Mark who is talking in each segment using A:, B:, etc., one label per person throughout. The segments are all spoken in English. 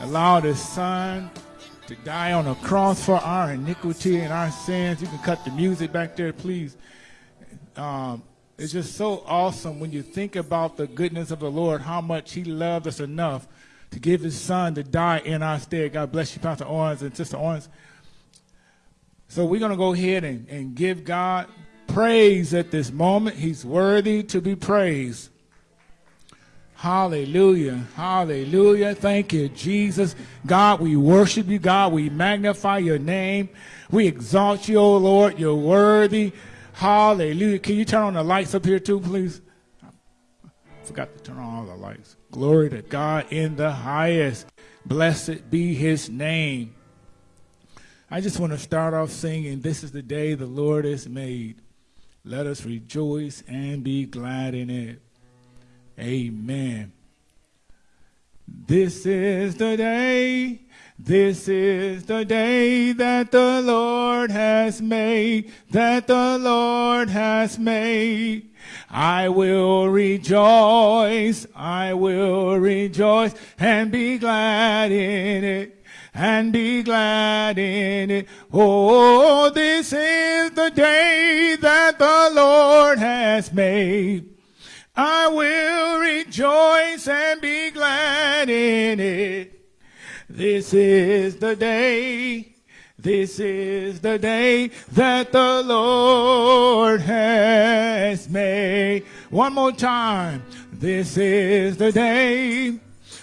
A: allowed his son to die on a cross for our iniquity and our sins. You can cut the music back there, please. Um, it's just so awesome when you think about the goodness of the Lord, how much he loved us enough to give his son to die in our stead. God bless you, Pastor Owens and Sister Owens. So we're going to go ahead and, and give God praise at this moment. He's worthy to be praised. Hallelujah. Hallelujah. Thank you, Jesus. God, we worship you. God, we magnify your name. We exalt you, O Lord. You're worthy. Hallelujah. Can you turn on the lights up here too, please? I forgot to turn on all the lights. Glory to God in the highest. Blessed be his name. I just want to start off singing, This is the day the Lord has made. Let us rejoice and be glad in it. Amen. This is the day, this is the day that the Lord has made, that the Lord has made. I will rejoice, I will rejoice and be glad in it and be glad in it. Oh, this is the day that the Lord has made. I will rejoice and be glad in it. This is the day, this is the day that the Lord has made. One more time. This is the day,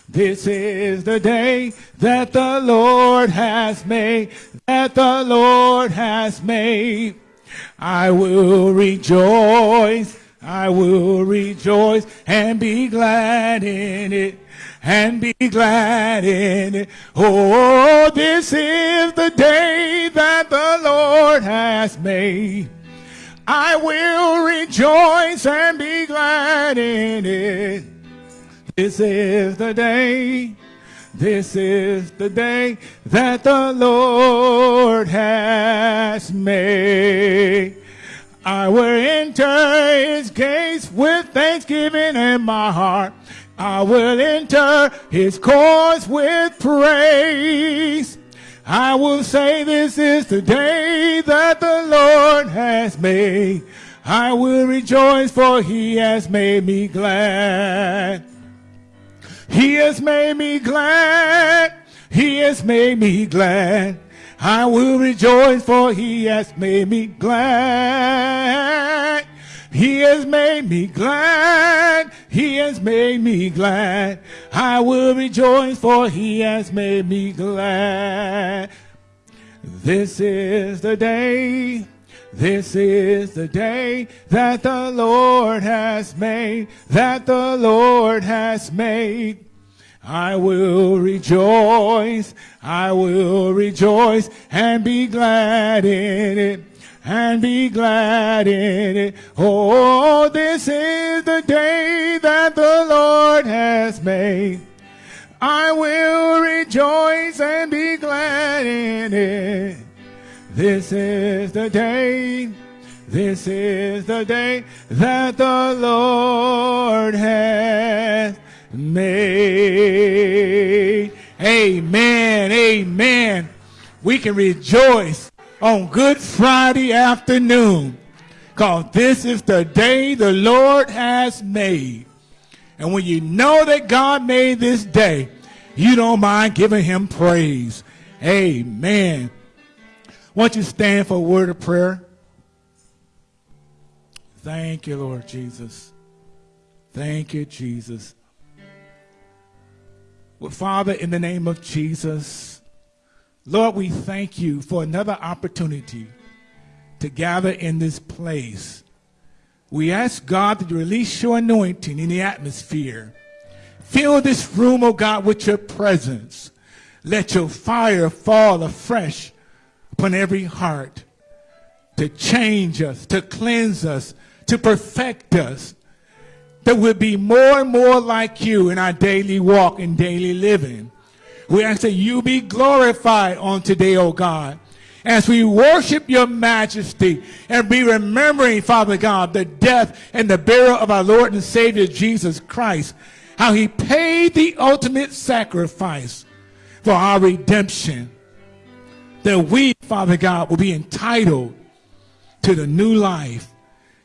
A: this is the day that the Lord has made, that the Lord has made. I will rejoice I will rejoice and be glad in it and be glad in it. Oh, this is the day that the Lord has made. I will rejoice and be glad in it. This is the day, this is the day that the Lord has made. I will enter his gates with thanksgiving in my heart. I will enter his courts with praise. I will say this is the day that the Lord has made. I will rejoice for he has made me glad. He has made me glad. He has made me glad. I will rejoice for he has made me glad. He has made me glad. He has made me glad. I will rejoice for he has made me glad. This is the day. This is the day that the Lord has made, that the Lord has made. I will rejoice, I will rejoice and be glad in it, and be glad in it. Oh, this is the day that the Lord has made. I will rejoice and be glad in it. This is the day, this is the day that the Lord has made. Amen. Amen. We can rejoice on Good Friday afternoon because this is the day the Lord has made. And when you know that God made this day, you don't mind giving him praise. Amen. Won't you stand for a word of prayer? Thank you, Lord Jesus. Thank you, Jesus. Well, Father, in the name of Jesus, Lord, we thank you for another opportunity to gather in this place. We ask God to release your anointing in the atmosphere. Fill this room, oh God, with your presence. Let your fire fall afresh upon every heart to change us, to cleanse us, to perfect us, that we'll be more and more like you in our daily walk and daily living. We ask that you be glorified on today, O oh God, as we worship your majesty and be remembering, Father God, the death and the burial of our Lord and Savior Jesus Christ, how he paid the ultimate sacrifice for our redemption. That we, Father God, will be entitled to the new life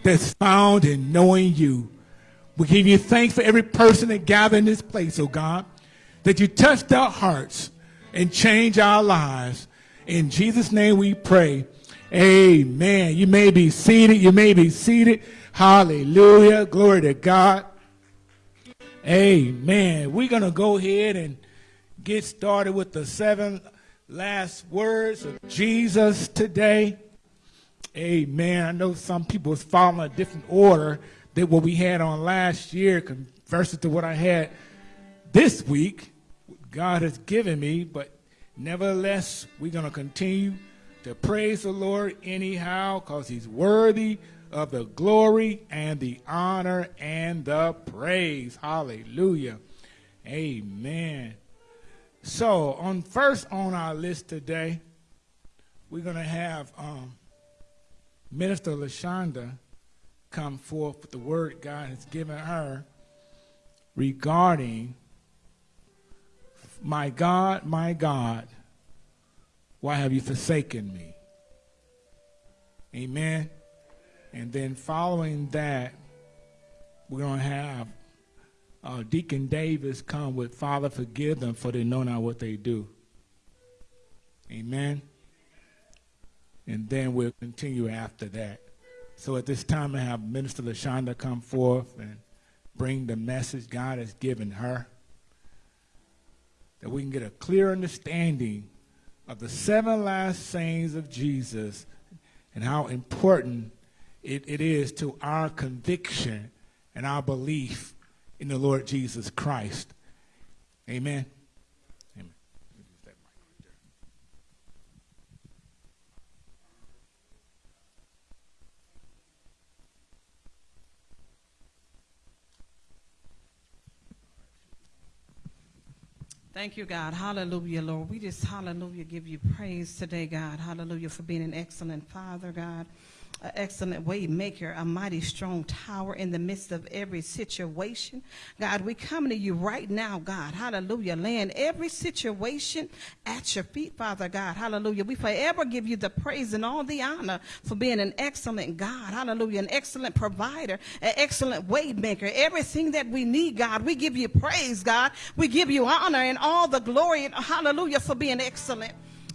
A: that's found in knowing you. We give you thanks for every person that gathered in this place, oh God, that you touched our hearts and changed our lives. In Jesus' name we pray. Amen. You may be seated. You may be seated. Hallelujah. Glory to God. Amen. We're going to go ahead and get started with the seven last words of Jesus today. Amen. I know some people was following a different order than what we had on last year versus to what I had this week. God has given me, but nevertheless, we're going to continue to praise the Lord anyhow because he's worthy of the glory and the honor and the praise. Hallelujah. Amen. So, on first on our list today, we're going to have um, Minister LaShonda come forth with the word God has given her regarding my God, my God, why have you forsaken me? Amen. And then following that, we're going to have uh, Deacon Davis come with Father, forgive them for they know not what they do. Amen. And then we'll continue after that. So at this time, I have Minister LaShonda come forth and bring the message God has given her that we can get a clear understanding of the seven last sayings of Jesus and how important it, it is to our conviction and our belief in the Lord Jesus Christ. Amen.
B: Thank you, God. Hallelujah, Lord. We just, hallelujah, give you praise today, God. Hallelujah, for being an excellent Father, God an excellent way maker, a mighty strong tower in the midst of every situation. God, we come to you right now, God. Hallelujah. Laying every situation at your feet, Father God. Hallelujah. We forever give you the praise and all the honor for being an excellent God. Hallelujah. An excellent provider, an excellent way maker. Everything that we need, God, we give you praise, God. We give you honor and all the glory and hallelujah for being excellent.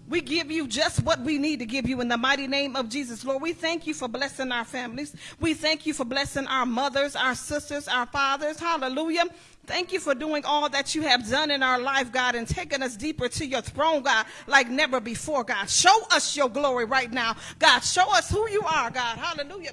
B: We give you just what we need to give you in the mighty name of Jesus. Lord, we thank you for blessing our families. We thank you for blessing our mothers, our sisters, our fathers. Hallelujah. Thank you for doing all that you have done in our life, God, and taking us deeper to your throne, God, like never before, God. Show us your glory right now. God, show us who you are, God. Hallelujah.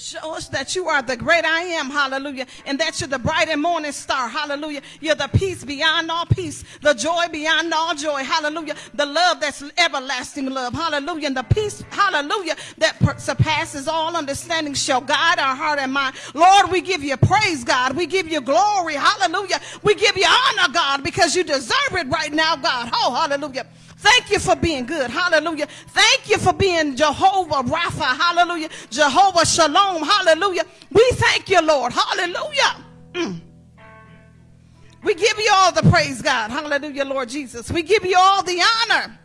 B: Show us that you are the great I am, hallelujah, and that you're the bright and morning star, hallelujah. You're the peace beyond all peace, the joy beyond all joy, hallelujah. The love that's everlasting love, hallelujah. And the peace, hallelujah, that surpasses all understanding shall guide our heart and mind. Lord, we give you praise, God. We give you glory, hallelujah. We give you honor, God, because you deserve it right now, God. Oh, hallelujah. Thank you for being good. Hallelujah. Thank you for being Jehovah Rapha. Hallelujah. Jehovah Shalom. Hallelujah. We thank you, Lord. Hallelujah. Mm. We give you all the praise, God. Hallelujah, Lord Jesus. We give you all the honor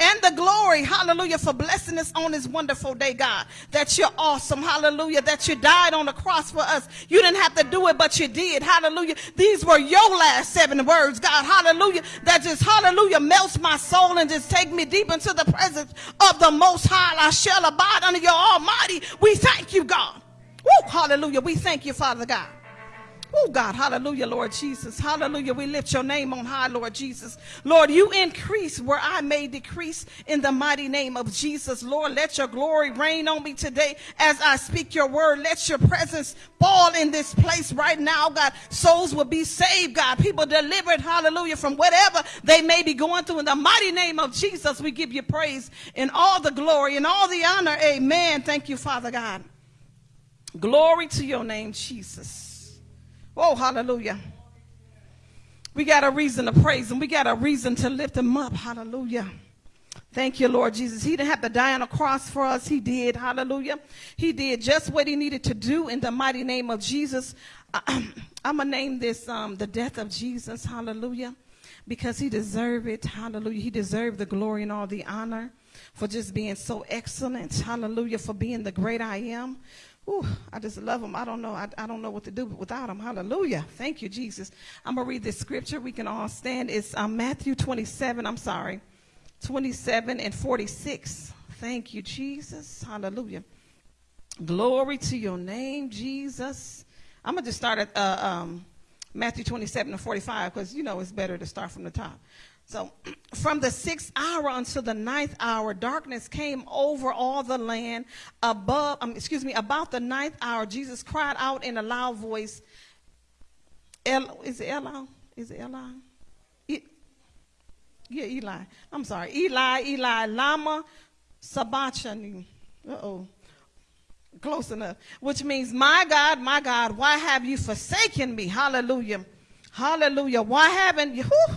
B: and the glory, hallelujah, for blessing us on this wonderful day, God. That you're awesome, hallelujah, that you died on the cross for us. You didn't have to do it, but you did, hallelujah. These were your last seven words, God, hallelujah, that just, hallelujah, melts my soul and just take me deep into the presence of the Most High. I shall abide under your Almighty. We thank you, God. Woo, hallelujah. We thank you, Father God. Oh, God, hallelujah, Lord Jesus. Hallelujah. We lift your name on high, Lord Jesus. Lord, you increase where I may decrease in the mighty name of Jesus. Lord, let your glory reign on me today as I speak your word. Let your presence fall in this place right now, God. Souls will be saved, God. People delivered, hallelujah, from whatever they may be going through. In the mighty name of Jesus, we give you praise and all the glory and all the honor. Amen. Thank you, Father God. Glory to your name, Jesus. Oh, hallelujah. We got a reason to praise him. We got a reason to lift him up. Hallelujah. Thank you, Lord Jesus. He didn't have to die on a cross for us. He did. Hallelujah. He did just what he needed to do in the mighty name of Jesus. I'm going to name this um, the death of Jesus. Hallelujah because he deserved it. Hallelujah. He deserved the glory and all the honor for just being so excellent. Hallelujah. For being the great I am. Ooh, I just love them. I don't know. I, I don't know what to do without them. Hallelujah. Thank you, Jesus. I'm going to read this scripture. We can all stand. It's um, Matthew 27. I'm sorry. 27 and 46. Thank you, Jesus. Hallelujah. Glory to your name, Jesus. I'm going to just start at uh, um, Matthew 27 and 45 because, you know, it's better to start from the top. So, from the sixth hour until the ninth hour, darkness came over all the land. Above, um, excuse me, about the ninth hour, Jesus cried out in a loud voice. El, is it Eli? Is it Eli? Yeah, Eli. I'm sorry. Eli, Eli, Lama, Sabachthani. Uh oh. Close enough. Which means, my God, my God, why have you forsaken me? Hallelujah. Hallelujah. Why haven't you? Whew,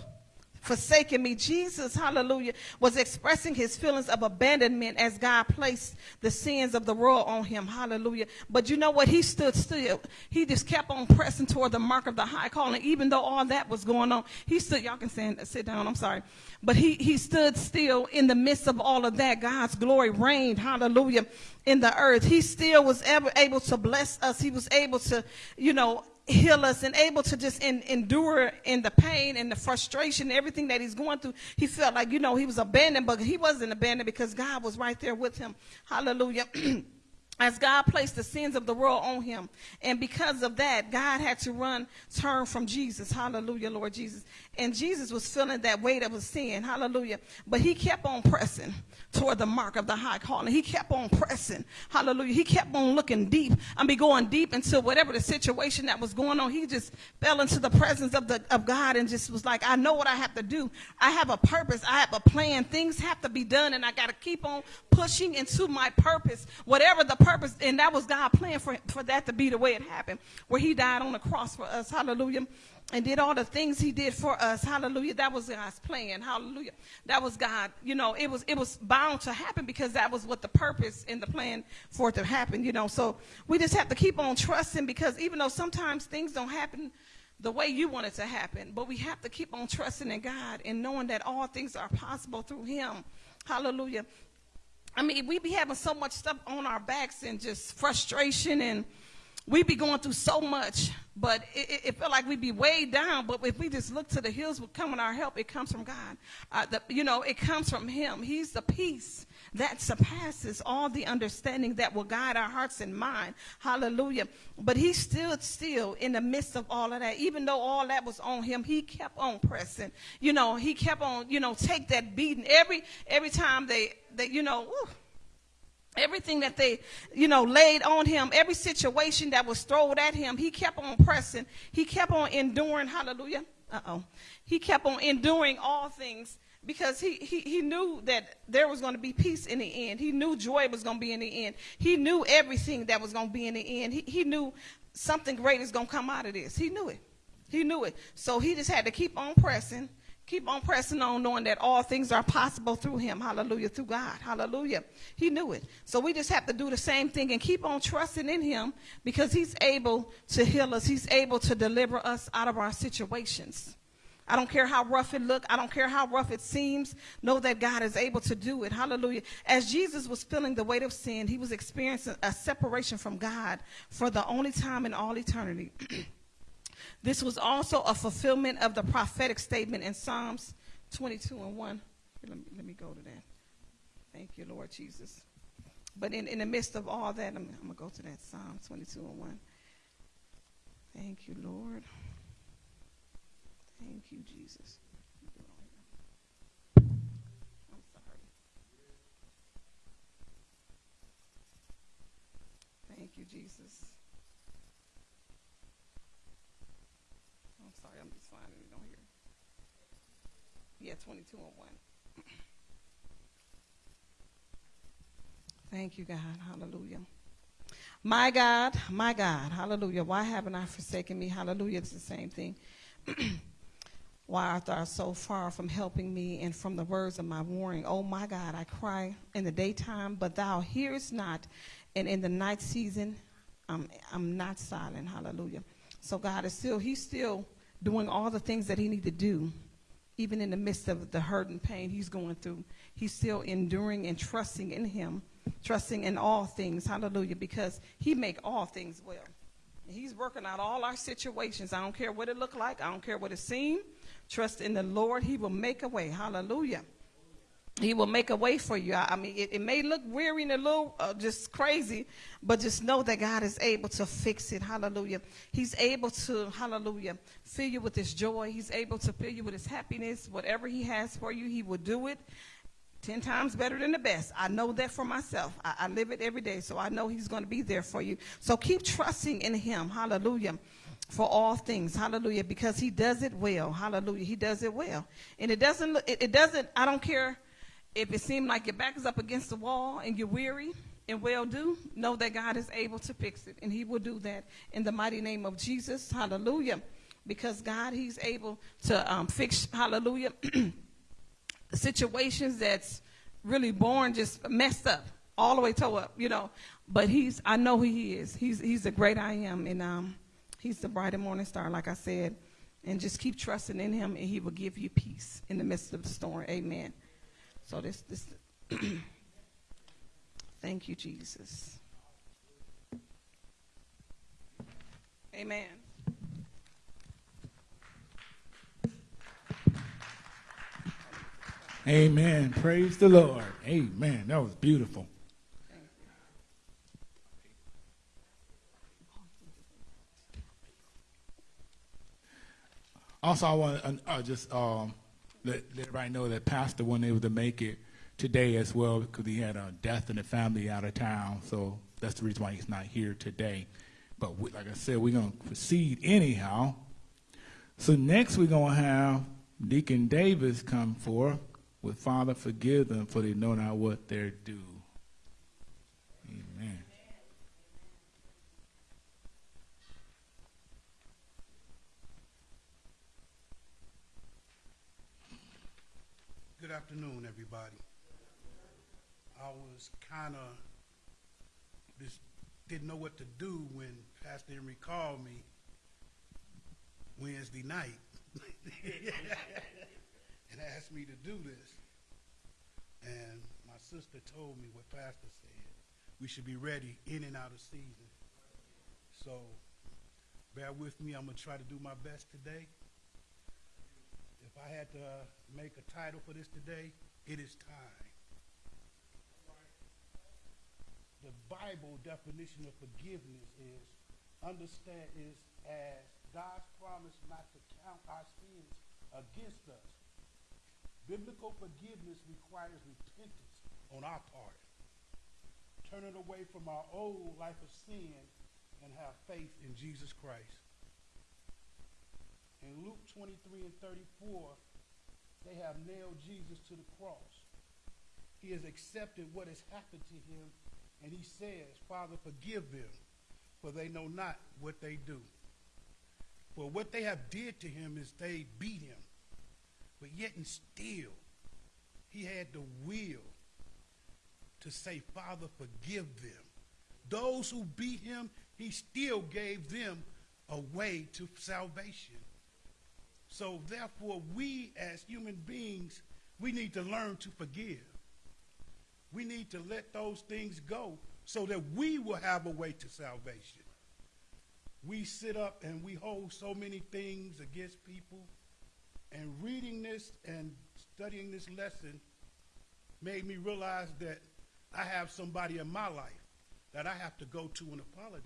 B: forsaken me. Jesus, hallelujah, was expressing his feelings of abandonment as God placed the sins of the world on him. Hallelujah. But you know what? He stood still. He just kept on pressing toward the mark of the high calling. Even though all that was going on, he stood, y'all can stand, sit down, I'm sorry. But he, he stood still in the midst of all of that. God's glory reigned. Hallelujah. In the earth. He still was ever able to bless us. He was able to, you know, heal us and able to just in, endure in the pain and the frustration, everything that he's going through. He felt like, you know, he was abandoned, but he wasn't abandoned because God was right there with him. Hallelujah. as God placed the sins of the world on him. And because of that, God had to run, turn from Jesus. Hallelujah, Lord Jesus. And Jesus was feeling that weight of his sin. Hallelujah. But he kept on pressing toward the mark of the high calling. He kept on pressing. Hallelujah. He kept on looking deep. I mean, going deep into whatever the situation that was going on. He just fell into the presence of, the, of God and just was like, I know what I have to do. I have a purpose. I have a plan. Things have to be done, and I got to keep on pushing into my purpose. Whatever the purpose, and that was God' plan for, for that to be the way it happened, where He died on the cross for us. Hallelujah and did all the things he did for us. Hallelujah. That was God's plan. Hallelujah. That was God. You know, it was it was bound to happen because that was what the purpose and the plan for it to happen, you know. So we just have to keep on trusting because even though sometimes things don't happen the way you want it to happen, but we have to keep on trusting in God and knowing that all things are possible through him. Hallelujah. I mean, we be having so much stuff on our backs and just frustration and we be going through so much, but it, it, it felt like we'd be weighed down. But if we just look to the hills with coming our help, it comes from God. Uh, the, you know, it comes from Him. He's the peace that surpasses all the understanding that will guide our hearts and mind. Hallelujah. But He stood still in the midst of all of that. Even though all that was on Him, He kept on pressing. You know, He kept on, you know, take that beating every every time they, they you know. Everything that they you know laid on him every situation that was thrown at him he kept on pressing he kept on enduring hallelujah uh-oh he kept on enduring all things because he, he, he knew that there was going to be peace in the end he knew joy was going to be in the end he knew everything that was going to be in the end he, he knew something great is going to come out of this he knew it he knew it so he just had to keep on pressing Keep on pressing on, knowing that all things are possible through Him. Hallelujah. Through God. Hallelujah. He knew it. So we just have to do the same thing and keep on trusting in Him because He's able to heal us, He's able to deliver us out of our situations. I don't care how rough it look. I don't care how rough it seems. Know that God is able to do it. Hallelujah. As Jesus was feeling the weight of sin, he was experiencing a separation from God for the only time in all eternity. This was also a fulfillment of the prophetic statement in Psalms 22 and 1. Here, let, me, let me go to that. Thank you, Lord Jesus. But in, in the midst of all that, I'm, I'm going to go to that Psalm 22 and 1. Thank you, Lord. Thank you, Jesus. I'm sorry. Thank you, Jesus. I'm sorry, I'm just finding it on here. Yeah, 22 and 1. Thank you, God. Hallelujah. My God, my God. Hallelujah. Why haven't I forsaken me? Hallelujah. It's the same thing. Why art thou so far from helping me and from the words of my warning? Oh, my God, I cry in the daytime, but thou hearest not. And in the night season, I'm, I'm not silent. Hallelujah. So God is still, he's still doing all the things that he needs to do even in the midst of the hurt and pain he's going through, he's still enduring and trusting in him, trusting in all things. Hallelujah. Because he make all things well. He's working out all our situations. I don't care what it look like. I don't care what it seem. Trust in the Lord. He will make a way. Hallelujah. He will make a way for you. I, mean, it, it, may look weary and a little uh, just crazy, but just know that God is able to fix it. Hallelujah. He's able to, hallelujah, fill you with his joy. He's able to fill you with his happiness. Whatever he has for you, he will do it. Ten times better than the best. I know that for myself. I, I live it every day, so I know He's going to be there for you. So keep trusting in Him. Hallelujah. For all things, hallelujah, because he does it well, hallelujah. He does it well, and it doesn't. It, it doesn't. I don't care if it seems like your back is up against the wall and you're weary and well do, know that God is able to fix it, and He will do that in the mighty name of Jesus. Hallelujah. Because God, He's able to um, fix, hallelujah, situations that's really born just messed up, all the way toe up, you know. But he's, I know who he is. He's, he's the great I am, and um, he's the bright and morning star, like I said. And just keep trusting in him, and he will give you peace in the midst of the storm. Amen. So this, this. thank you, Jesus. Amen.
A: Amen. Praise the Lord. Amen. That was beautiful. Also, I want to uh, just um, let, let everybody know that Pastor wasn't able to make it today as well because he had a death in the family out of town. So that's the reason why he's not here today. But we, like I said, we're going to proceed anyhow. So next we're going to have Deacon Davis come forth with Father, forgive them, for they know not what they're due. Amen.
C: Good afternoon, everybody. I was kind of just didn't know what to do when Pastor Henry called me Wednesday night. and asked me to do this. And my sister told me what Pastor said. We should be ready in and out of season. So bear with me. I'm going to try to do my best today. If I had to make a title for this today, it is time. The Bible definition of forgiveness is understand is as God's promise not to count our sins against us Biblical forgiveness requires repentance on our part. Turning away from our old life of sin and have faith in Jesus Christ. In Luke 23 and 34, they have nailed Jesus to the cross. He has accepted what has happened to him, and he says, Father, forgive them, for they know not what they do. For what they have did to him is they beat him but yet and still, he had the will to say, Father, forgive them. Those who beat him, he still gave them a way to salvation. So therefore, we as human beings, we need to learn to forgive. We need to let those things go so that we will have a way to salvation. We sit up and we hold so many things against people and reading this and studying this lesson made me realize that I have somebody in my life that I have to go to and apologize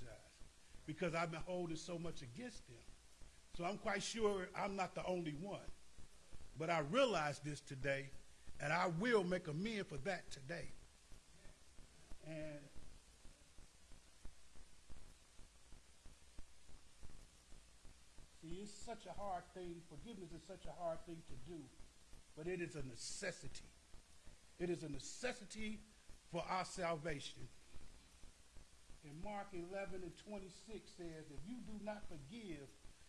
C: because I've been holding so much against them. So I'm quite sure I'm not the only one. But I realize this today, and I will make amends for that today. And See, it's such a hard thing. Forgiveness is such a hard thing to do, but it is a necessity. It is a necessity for our salvation. And Mark 11 and 26 says, If you do not forgive,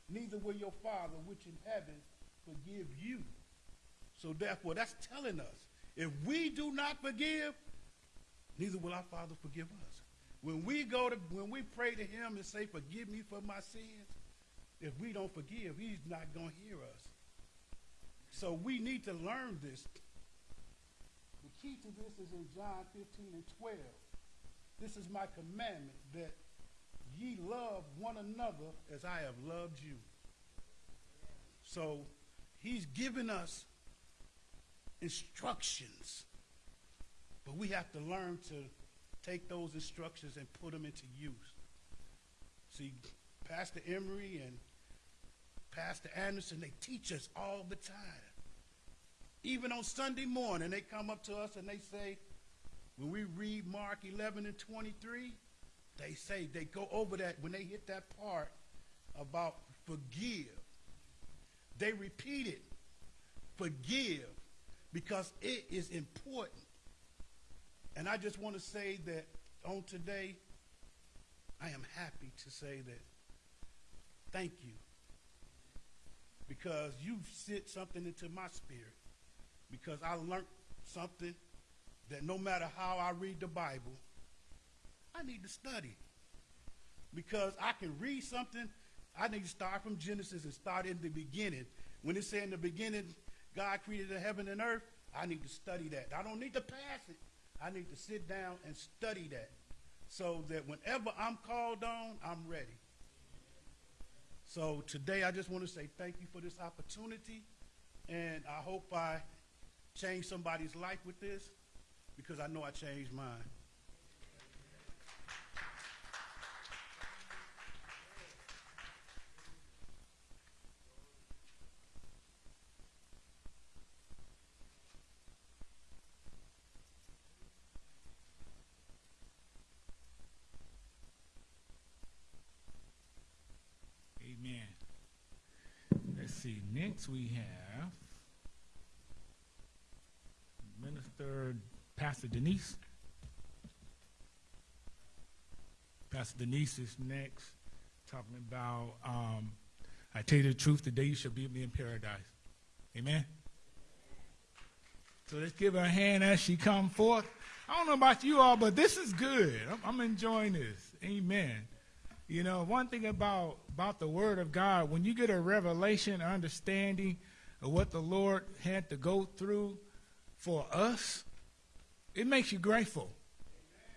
C: neither will your Father which in heaven forgive you. So therefore, that's telling us, if we do not forgive, neither will our Father forgive us. When we go to, when we pray to him and say, forgive me for my sins, if we don't forgive, he's not going to hear us. So we need to learn this. The key to this is in John 15 and 12. This is my commandment that ye love one another as I have loved you. So he's given us instructions, but we have to learn to take those instructions and put them into use. See, Pastor Emery and Pastor Anderson, they teach us all the time. Even on Sunday morning, they come up to us and they say, when we read Mark 11 and 23, they say, they go over that, when they hit that part about forgive, they repeat it, forgive, because it is important. And I just want to say that on today, I am happy to say that thank you. Because you've sent something into my spirit. Because I learned something that no matter how I read the Bible, I need to study. Because I can read something, I need to start from Genesis and start in the beginning. When it said in the beginning, God created the heaven and earth, I need to study that. I don't need to pass it. I need to sit down and study that so that whenever I'm called on, I'm ready. So today I just want to say thank you for this opportunity. And I hope I change somebody's life with this because I know I changed mine.
A: Amen. Let's see. Next we have Minister Pastor Denise. Pastor Denise is next, talking about um, I tell you the truth, today you shall be with me in paradise. Amen. So let's give her a hand as she come forth. I don't know about you all, but this is good. I'm, I'm enjoying this. Amen. You know, one thing about about the Word of God, when you get a revelation, understanding of what the Lord had to go through for us, it makes you grateful.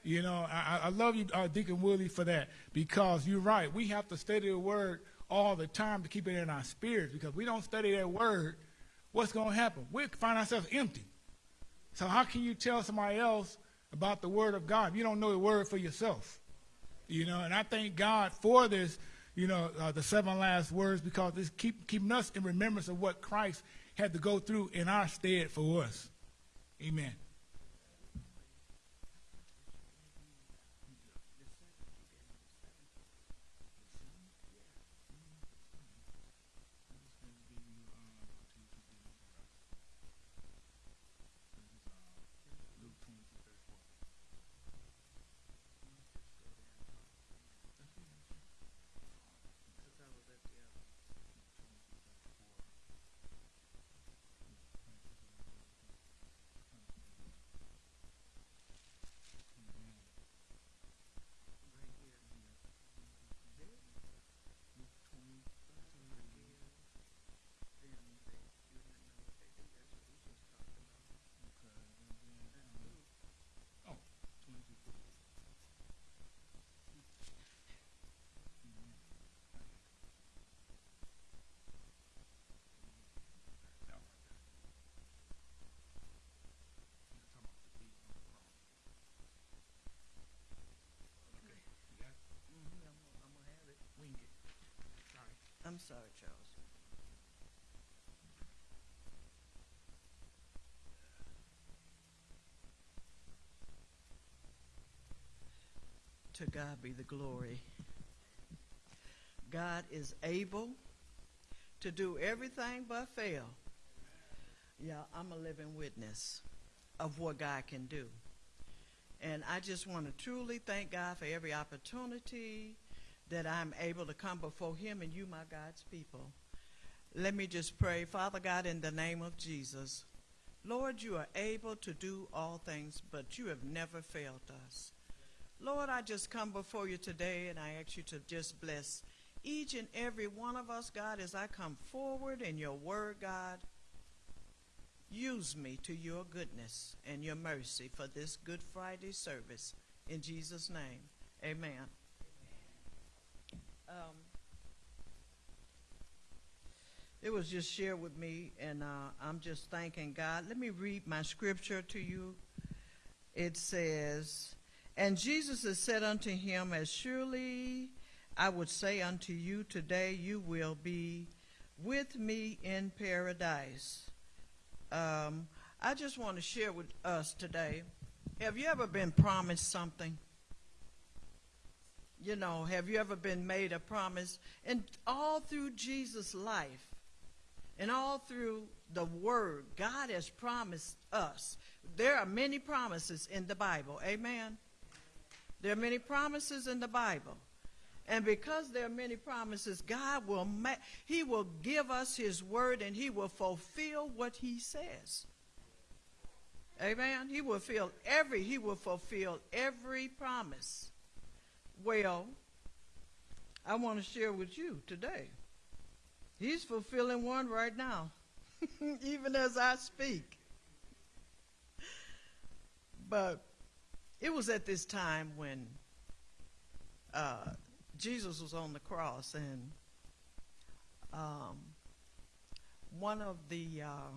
A: You know, I, I love you, uh, Deacon Willie, for that because you're right. We have to study the Word all the time to keep it in our spirits because we don't study that Word, what's going to happen? We find ourselves empty. So how can you tell somebody else about the Word of God if you don't know the Word for yourself? You know, and I thank God for this, you know, uh, the seven last words because it's keep, keeping us in remembrance of what Christ had to go through in our stead for us. Amen.
D: Sorry, Charles. To God be the glory. God is able to do everything but fail. Yeah, I'm a living witness of what God can do. And I just want to truly thank God for every opportunity that I'm able to come before Him and you, my God's people. Let me just pray. Father God, in the name of Jesus, Lord, you are able to do all things, but you have never failed us. Lord, I just come before you today and I ask you to just bless each and every one of us, God, as I come forward in your word, God. use me to your goodness and your mercy for this Good Friday service. In Jesus' name, amen. Um, it was just shared with me, and uh, I'm just thanking God. Let me read my scripture to you. It says, And Jesus has said unto him, As surely I would say unto you today, you will be with me in paradise. Um, I just want to share with us today. Have you ever been promised something? You know, have you ever been made a promise? And all through Jesus' life, and all through the Word, God has promised us. There are many promises in the Bible. Amen. There are many promises in the Bible. And because there are many promises, God will ma- He will give us His word and He will fulfill what He says. Amen. He will fulfill every He will fulfill every promise. Well, I want to share with you today. He's fulfilling one right now, even as I speak. But it was at this time when uh, Jesus was on the cross, and um, one of the uh,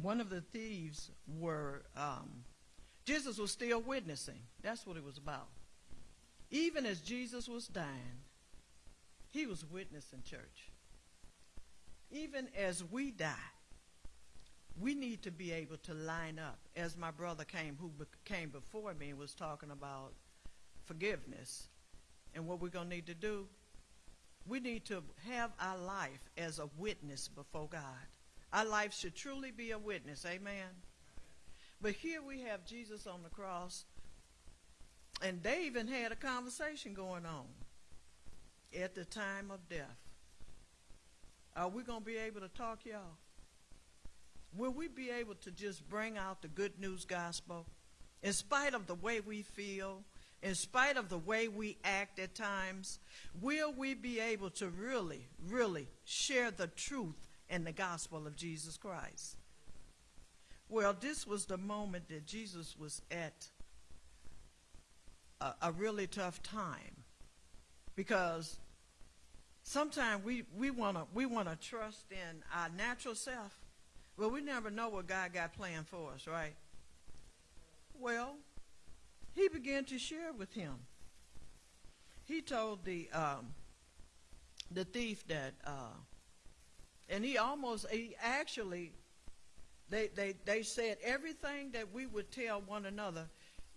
D: one of the thieves were um, Jesus was still witnessing. That's what it was about. Even as Jesus was dying, he was witnessing church. Even as we die, we need to be able to line up. As my brother came, who came before me, was talking about forgiveness and what we're going to need to do. We need to have our life as a witness before God. Our life should truly be a witness. Amen. But here we have Jesus on the cross, and they even had a conversation going on at the time of death. Are we going to be able to talk, y'all? Will we be able to just bring out the good news gospel in spite of the way we feel, in spite of the way we act at times? Will we be able to really, really share the truth and the gospel of Jesus Christ? Well, this was the moment that Jesus was at a, a really tough time. Because sometimes we, we want to we want to trust in our natural self well we never know what god got planned for us right? Well he began to share with him. He told the um, the thief that uh, and he almost he actually they, they they said everything that we would tell one another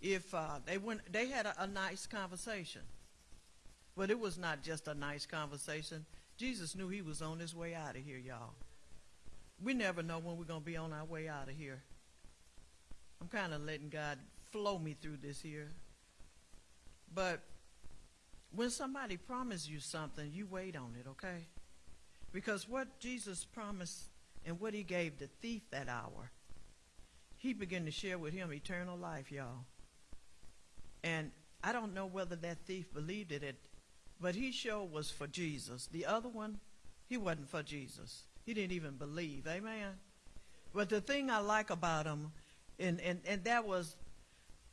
D: if uh, they went they had a, a nice conversation but it was not just a nice conversation. Jesus knew he was on his way out of here, y'all. We never know when we're going to be on our way out of here. I'm kind of letting God flow me through this here. But when somebody promises you something, you wait on it, okay? Because what Jesus promised and what he gave the thief that hour, he began to share with him eternal life, y'all. And I don't know whether that thief believed it but he sure was for Jesus. The other one, he wasn't for Jesus. He didn't even believe. Amen. But the thing I like about him, and, and, and that was,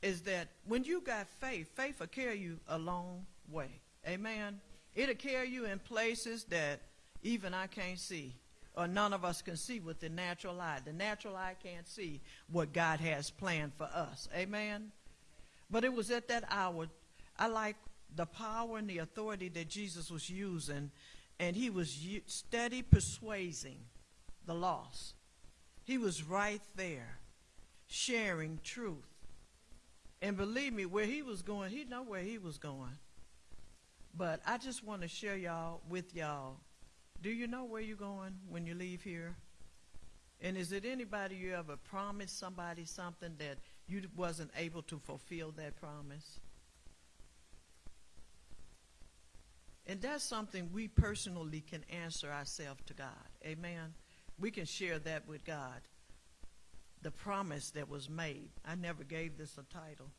D: is that when you got faith, faith will carry you a long way. Amen. It'll carry you in places that even I can't see, or none of us can see with the natural eye. The natural eye can't see what God has planned for us. Amen. But it was at that hour, I like the power and the authority that Jesus was using, and he was steady persuading the lost. He was right there, sharing truth. And believe me, where he was going, he know where he was going. But I just want to share y'all with y'all. Do you know where you're going when you leave here? And is it anybody you ever promised somebody something that you wasn't able to fulfill that promise? And that's something we personally can answer ourselves to God. Amen. We can share that with God. The promise that was made. I never gave this a title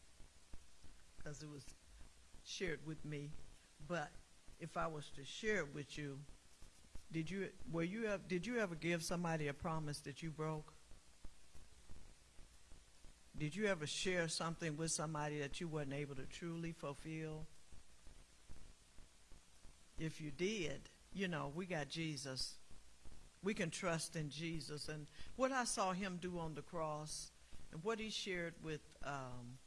D: because it was shared with me. But if I was to share it with you, Did you were you did you ever give somebody a promise that you broke? Did you ever share something with somebody that you wasn't able to truly fulfill? If you did, you know, we got Jesus. We can trust in Jesus. And what I saw him do on the cross and what he shared with um,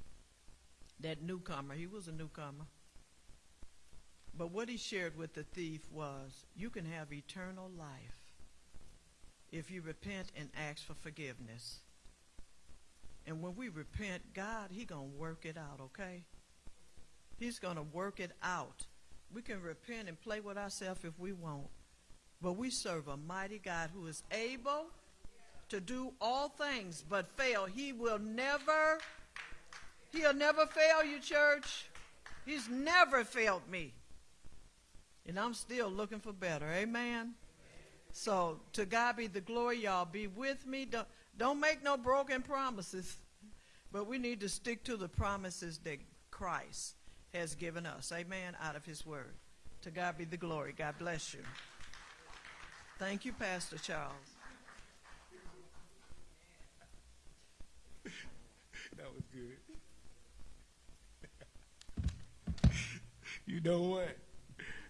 D: that newcomer, he was a newcomer. But what he shared with the thief was you can have eternal life if you repent and ask for forgiveness. And when we repent, God, He gonna work it out, okay? He's gonna work it out. We can repent and play with ourselves if we want. But we serve a mighty God who is able to do all things but fail. He will never, he'll never fail you, church. He's never failed me. And I'm still looking for better. Amen. So to God be the glory, y'all. Be with me. Don't, don't make no broken promises. But we need to stick to the promises that Christ has given us. Amen. Out of his word. To God be the glory. God bless you. Thank you, Pastor Charles.
A: That was good. you know what?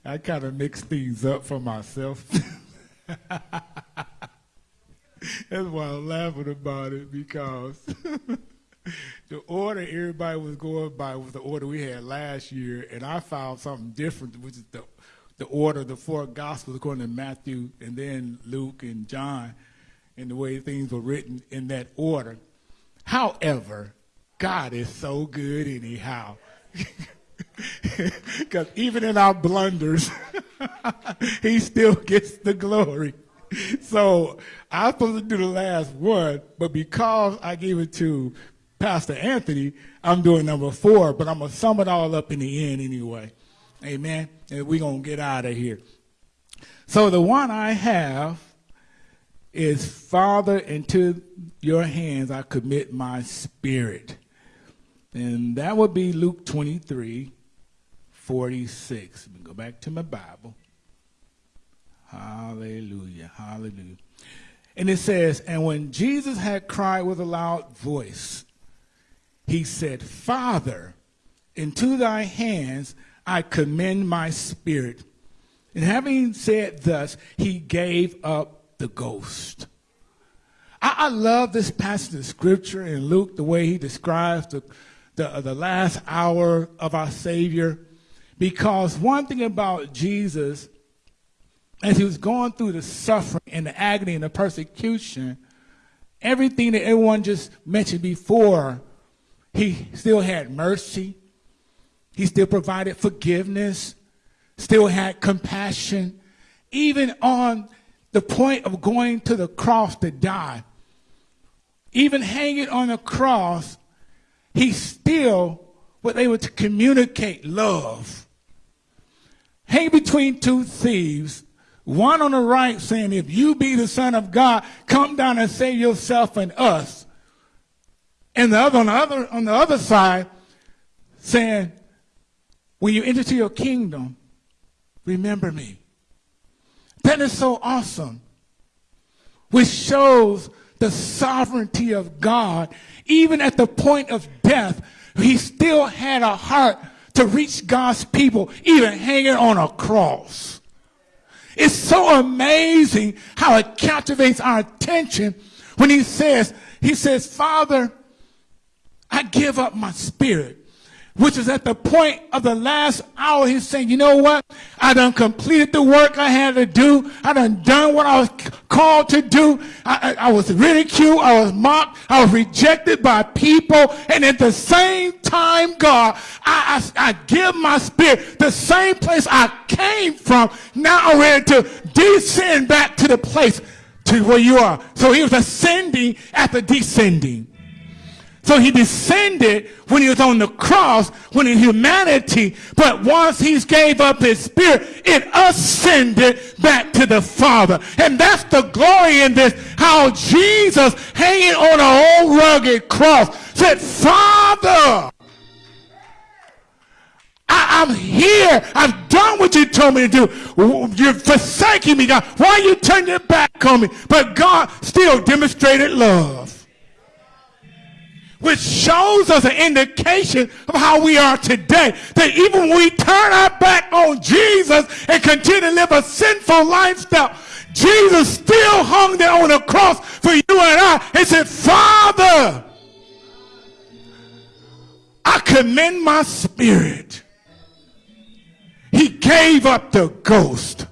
A: I kind of mixed things up for myself. That's why I'm laughing about it because the order everybody was going by was the order we had last year, and I found something different, which is the the order, the four gospels according to Matthew, and then Luke and John, and the way things were written in that order. However, God is so good anyhow. Because even in our blunders, he still gets the glory. So I was supposed to do the last one, but because I gave it to Pastor Anthony, I'm doing number four, but I'm going to sum it all up in the end anyway. Amen. And we're going to get out of here. So the one I have is Father, into your hands I commit my spirit. And that would be Luke 23, 46. Let me go back to my Bible. Hallelujah. Hallelujah. And it says, And when Jesus had cried with a loud voice, he said, Father, into thy hands I commend my spirit. And having said thus, he gave up the ghost. I, I love this passage of scripture in Luke, the way he describes the, the, uh, the last hour of our Savior. Because one thing about Jesus, as he was going through the suffering and the agony and the persecution, everything that everyone just mentioned before, he still had mercy. He still provided forgiveness, still had compassion, even on the point of going to the cross to die. Even hanging on the cross, he still was able to communicate love. Hang between two thieves, one on the right saying, If you be the Son of God, come down and save yourself and us. And the other on the other on the other side saying, when you enter to your kingdom, remember me. That is so awesome. Which shows the sovereignty of God. Even at the point of death, he still had a heart to reach God's people, even hanging on a cross. It's so amazing how it captivates our attention when he says, he says, Father, I give up my spirit which is at the point of the last hour. He's saying, you know what? I done completed the work I had to do. I done done what I was called to do. I, I, I was ridiculed. I was mocked. I was rejected by people. And at the same time, God, I, I, I give my spirit the same place I came from. Now I'm ready to descend back to the place to where you are. So he was ascending after descending. So he descended when he was on the cross, when in humanity, but once he gave up his spirit, it ascended back to the Father. And that's the glory in this, how Jesus hanging on an old rugged cross said, Father, I, I'm here. I've done what you told me to do. You're forsaking me, God. Why are you turn your back on me? But God still demonstrated love which shows us an indication of how we are today. That even when we turn our back on Jesus and continue to live a sinful lifestyle, Jesus still hung there on the cross for you and I and said, Father, I commend my spirit. He gave up the ghost.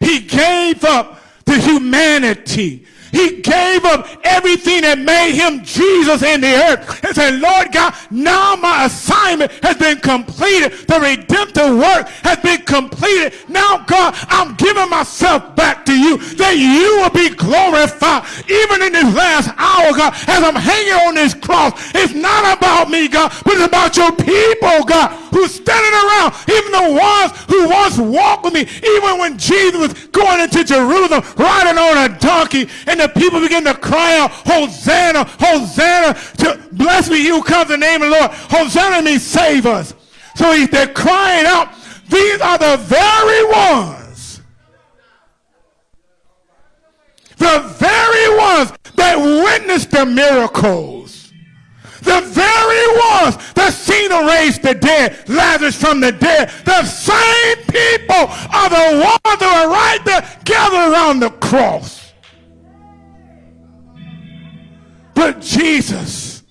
A: He gave up the humanity. He gave up everything that made him Jesus in the earth and said, Lord God, now my assignment has been completed. The redemptive work has been completed. Now, God, I'm giving myself back to you that you will be glorified even in this last hour, God, as I'm hanging on this cross. It's not about me, God, but it's about your people, God, who's standing around, even the ones who once walked with me, even when Jesus was going into Jerusalem riding on a donkey and the people begin to cry out, Hosanna, Hosanna, to bless me, you come the name of the Lord. Hosanna means save us. So he, they're crying out, these are the very ones, the very ones that witnessed the miracles. The very ones that seen him raise the dead, Lazarus from the dead. The same people are the ones that are right there gathered around the cross. But Jesus,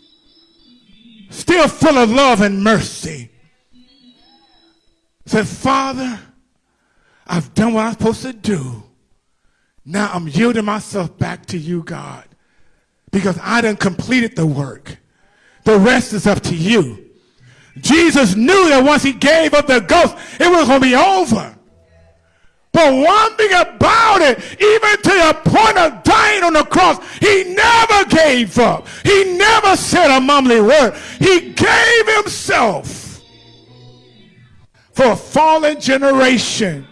A: still full of love and mercy, said, Father, I've done what I'm supposed to do. Now I'm yielding myself back to you, God, because I done completed the work. The rest is up to you. Jesus knew that once he gave up the ghost, it was going to be over. But one thing about it, even to the point of dying on the cross, he never gave up. He never said a mumbling word. He gave himself for a fallen generation,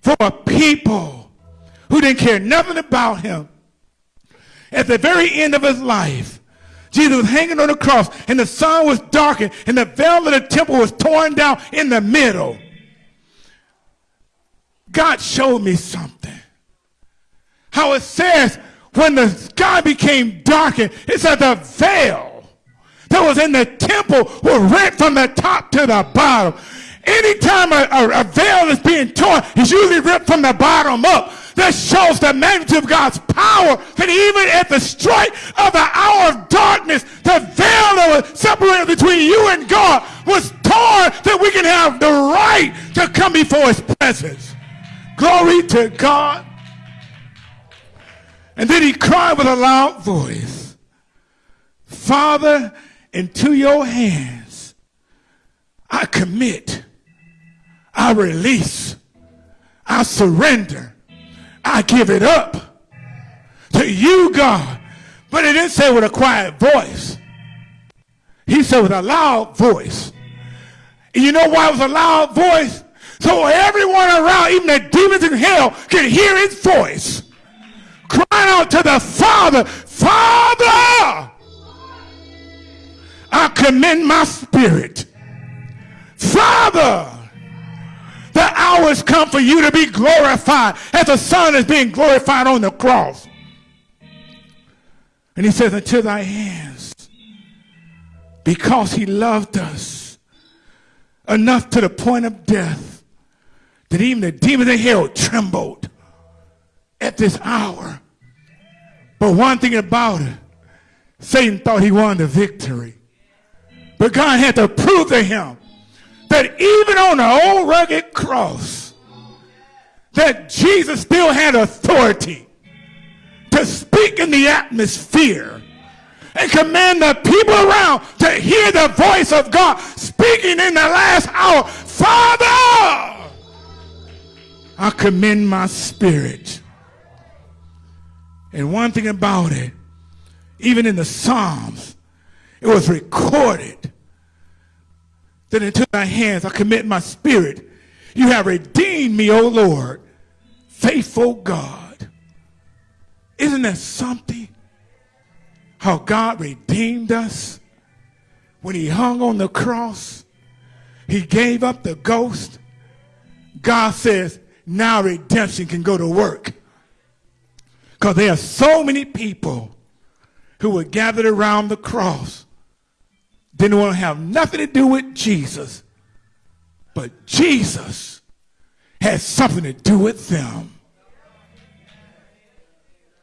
A: for a people who didn't care nothing about him. At the very end of his life, Jesus was hanging on the cross, and the sun was darkened, and the veil of the temple was torn down in the middle. God showed me something. How it says when the sky became darkened, it said the veil that was in the temple was rent from the top to the bottom. Anytime a, a, a veil is being torn, it's usually ripped from the bottom up. That shows the magnitude of God's power that even at the strike of the hour of darkness, the veil that was separated between you and God was torn that we can have the right to come before his presence. Glory to God. And then he cried with a loud voice, Father, into your hands I commit, I release, I surrender, I give it up to you, God. But he didn't say with a quiet voice. He said with a loud voice. And you know why it was a loud voice? So everyone around, even the demons in hell, can hear his voice. Crying out to the Father, Father, I commend my spirit. Father, the hour has come for you to be glorified as the Son is being glorified on the cross. And he says, Unto thy hands, because he loved us enough to the point of death that even the demons in hell trembled at this hour. But one thing about it, Satan thought he won the victory. But God had to prove to him that even on the old rugged cross, that Jesus still had authority to speak in the atmosphere and command the people around to hear the voice of God speaking in the last hour. Father! I commend my spirit. And one thing about it, even in the Psalms, it was recorded that into thy hands I commit my spirit. You have redeemed me, O Lord, faithful God. Isn't that something? How God redeemed us when he hung on the cross. he gave up the ghost, God says, now redemption can go to work. Because there are so many people who were gathered around the cross, didn't want to have nothing to do with Jesus. But Jesus had something to do with them.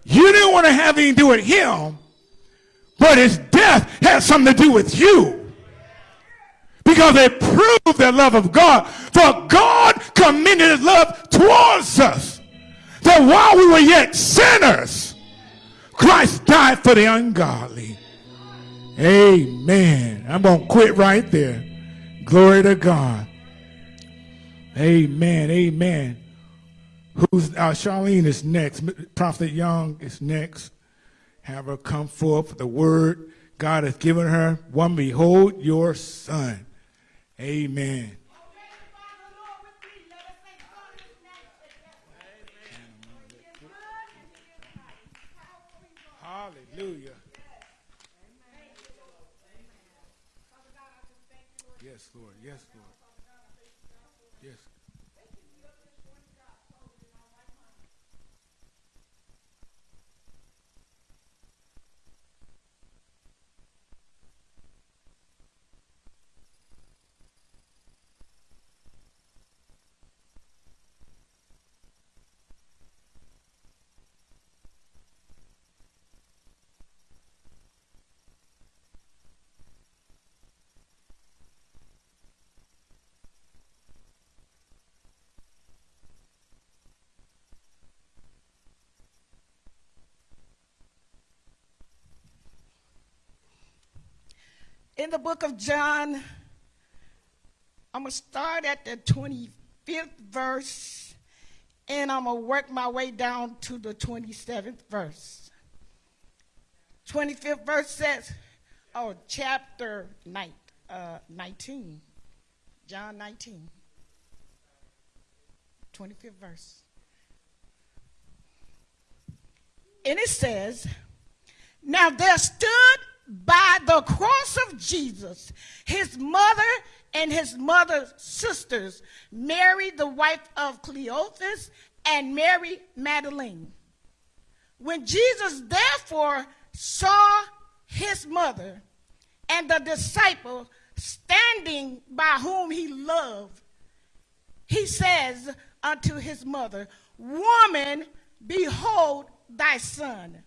A: You didn't want to have anything to do with him, but his death had something to do with you. Because they proved the love of God. For God commended his love towards us. That while we were yet sinners, Christ died for the ungodly. Amen. I'm going to quit right there. Glory to God. Amen. Amen. Who's uh, Charlene is next. Prophet Young is next. Have her come forth. The word God has given her. One, behold your son. Amen.
E: In the book of John, I'm going to start at the 25th verse and I'm going to work my way down to the 27th verse. 25th verse says, oh, chapter nine, uh, 19, John 19, 25th verse. And it says, Now there stood by the cross of Jesus, his mother and his mother's sisters, Mary, the wife of Cleophas, and Mary Magdalene. When Jesus therefore saw his mother and the disciple standing by whom he loved, he says unto his mother, Woman, behold thy son.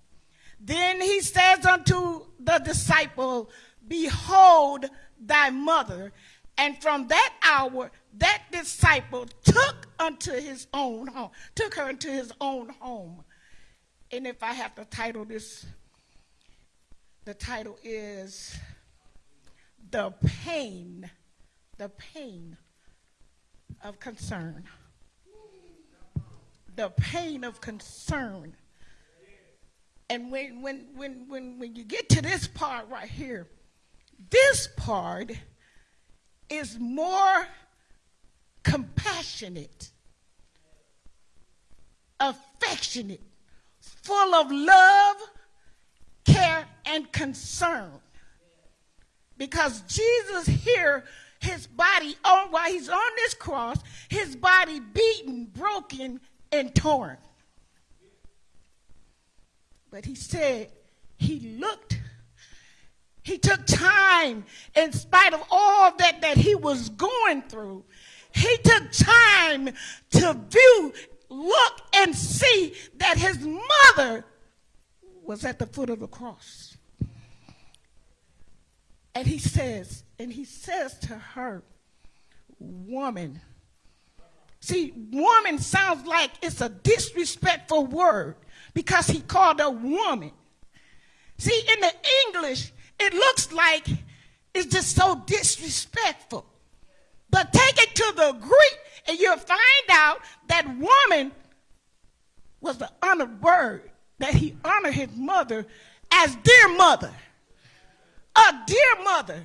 E: Then he says unto the disciple, Behold thy mother. And from that hour, that disciple took unto his own home, took her into his own home. And if I have to title this, the title is The Pain, the Pain of Concern. The pain of concern and when, when, when, when, when you get to this part right here, this part is more compassionate, affectionate, full of love, care, and concern. Because Jesus here, his body, on, while he's on this cross, his body beaten, broken, and torn. But he said he looked, he took time in spite of all that, that he was going through. He took time to view, look, and see that his mother was at the foot of the cross. And he says, and he says to her, Woman. See, woman sounds like it's a disrespectful word because he called her woman. See, in the English, it looks like it's just so disrespectful. But take it to the Greek, and you'll find out that woman was the honored word that he honored his mother as dear mother. A dear mother.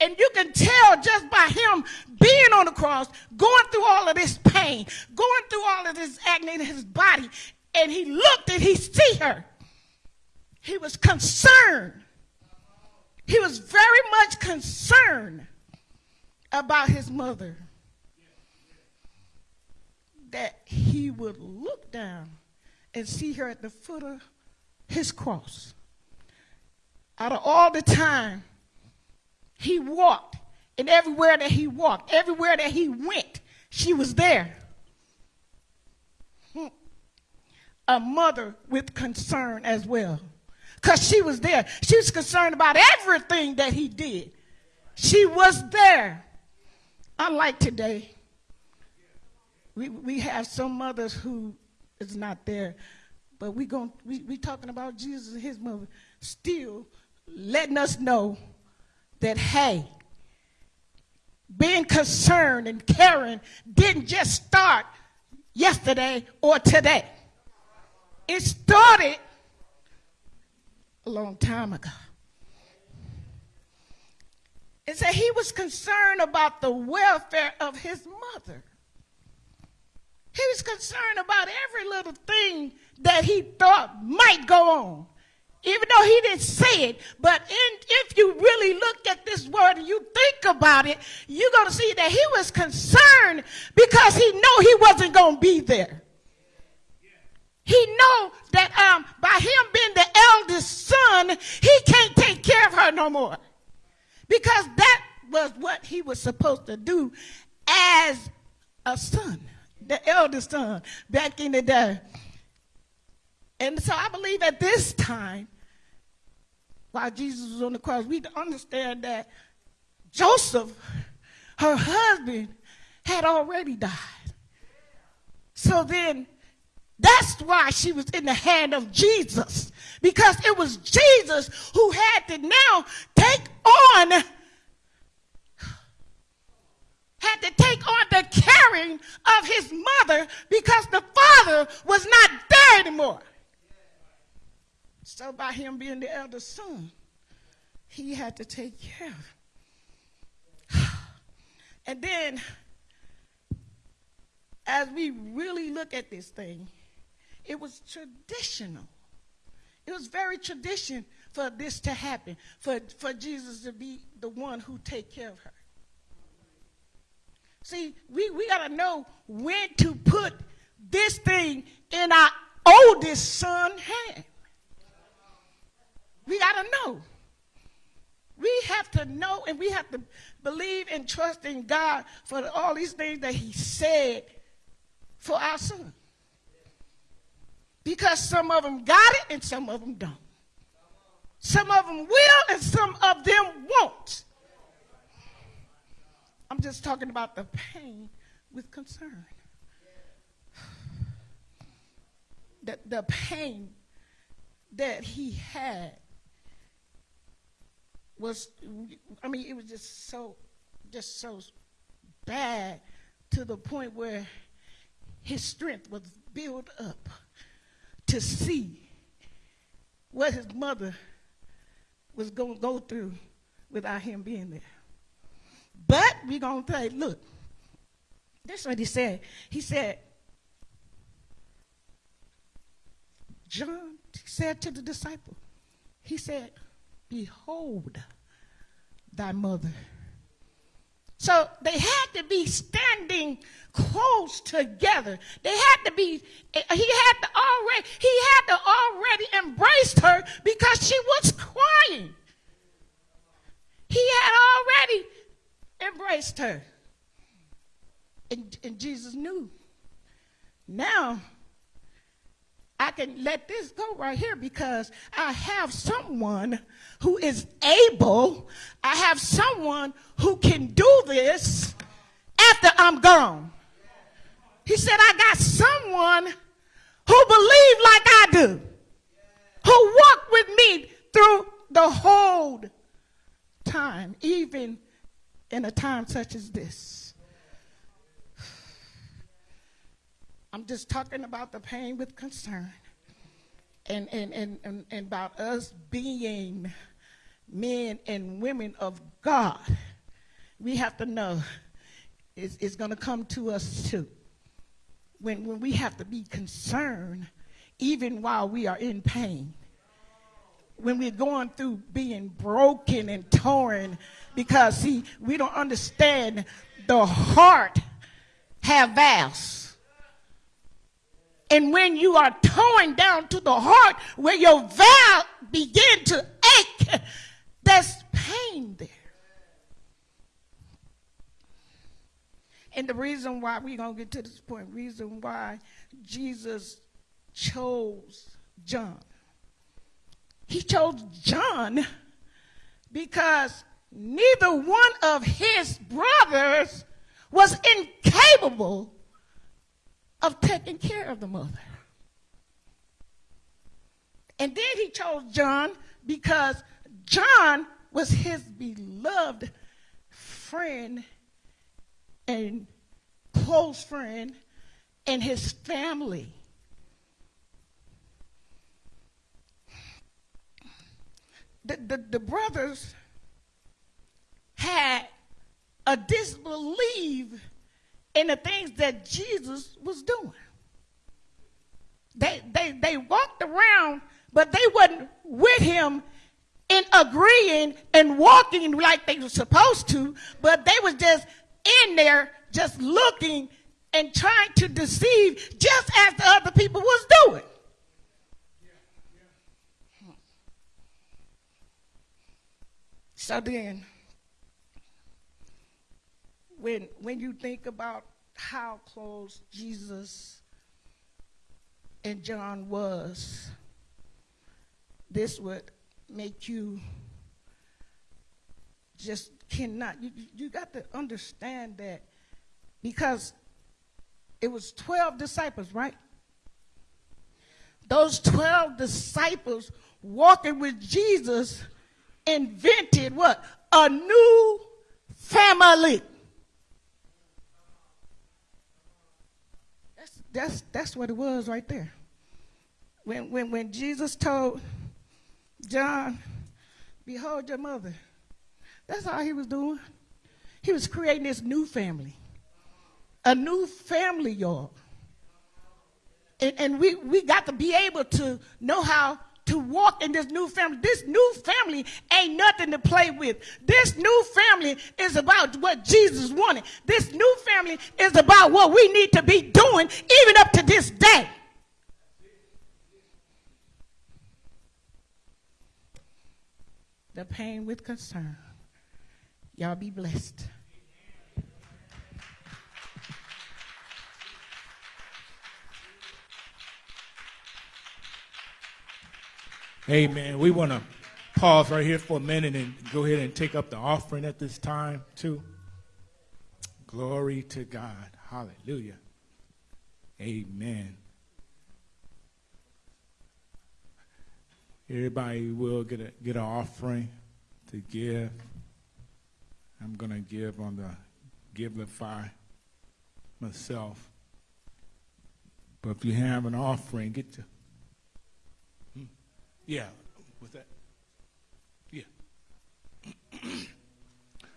E: And you can tell just by him being on the cross, going through all of this pain, going through all of this agony in his body, and he looked and he see her. He was concerned. He was very much concerned about his mother that he would look down and see her at the foot of his cross. Out of all the time he walked, and everywhere that he walked, everywhere that he went, she was there. Hmm. A mother with concern as well. Because she was there. She was concerned about everything that he did. She was there. Unlike today, we, we have some mothers who is not there, but we going we we talking about Jesus and his mother still letting us know that hey, being concerned and caring didn't just start yesterday or today. It started a long time ago. It said he was concerned about the welfare of his mother. He was concerned about every little thing that he thought might go on. Even though he didn't say it, but in, if you really look at this word and you think about it, you're going to see that he was concerned because he knew he wasn't going to be there. He know that um, by him being the eldest son, he can't take care of her no more. Because that was what he was supposed to do as a son, the eldest son back in the day. And so I believe at this time, while Jesus was on the cross, we understand that Joseph, her husband, had already died. So then that's why she was in the hand of Jesus. Because it was Jesus who had to now take on, had to take on the caring of his mother because the father was not there anymore. So by him being the eldest son, he had to take care of. And then, as we really look at this thing, it was traditional. It was very tradition for this to happen, for, for Jesus to be the one who take care of her. See, we, we got to know when to put this thing in our oldest son's hand. We got to know. We have to know and we have to believe and trust in God for all these things that He said for our son. Because some of them got it and some of them don't. Some of them will and some of them won't. I'm just talking about the pain with concern. The, the pain that he had was, I mean, it was just so, just so bad to the point where his strength was built up to see what his mother was going to go through without him being there. But we're going to say, look, that's what he said. He said, John said to the disciple, he said, Behold thy mother. So they had to be standing close together. They had to be, he had to already, he had to already embraced her because she was crying. He had already embraced her. And, and Jesus knew. Now, I can let this go right here because I have someone who is able, I have someone who can do this after I'm gone. He said, I got someone who believe like I do, who walked with me through the whole time, even in a time such as this. I'm just talking about the pain with concern and, and, and, and, and about us being men and women of God. We have to know it's, it's going to come to us too. When, when we have to be concerned, even while we are in pain. when we're going through being broken and torn because see we don't understand the heart have valves and when you are torn down to the heart where your valve begin to ache there's pain there and the reason why we're going to get to this point reason why jesus chose john he chose John because neither one of his brothers was incapable of taking care of the mother. And then he chose John because John was his beloved friend and close friend and his family. the, the, the brothers had a disbelief in the things that Jesus was doing. They, they, they walked around, but they wasn't with him in agreeing and walking like they were supposed to, but they was just in there just looking and trying to deceive just as the other people was doing. So then, when, when you think about how close Jesus and John was, this would make you just cannot, you, you got to understand that because it was 12 disciples, right? Those 12 disciples walking with Jesus invented what? A new family. That's, that's, that's what it was right there. When, when, when Jesus told John, Behold your mother, that's all he was doing. He was creating this new family. A new family, y'all. And, and we, we got to be able to know how to walk in this new family. This new family ain't nothing to play with. This new family is about what Jesus wanted. This new family is about what we need to be doing even up to this day. The pain with concern. Y'all be blessed.
A: Amen. We want to pause right here for a minute and go ahead and take up the offering at this time, too. Glory to God. Hallelujah. Amen. Everybody will get a get an offering to give. I'm gonna give on the Givelify myself. But if you have an offering, get to hmm. yeah. What's that? Yeah.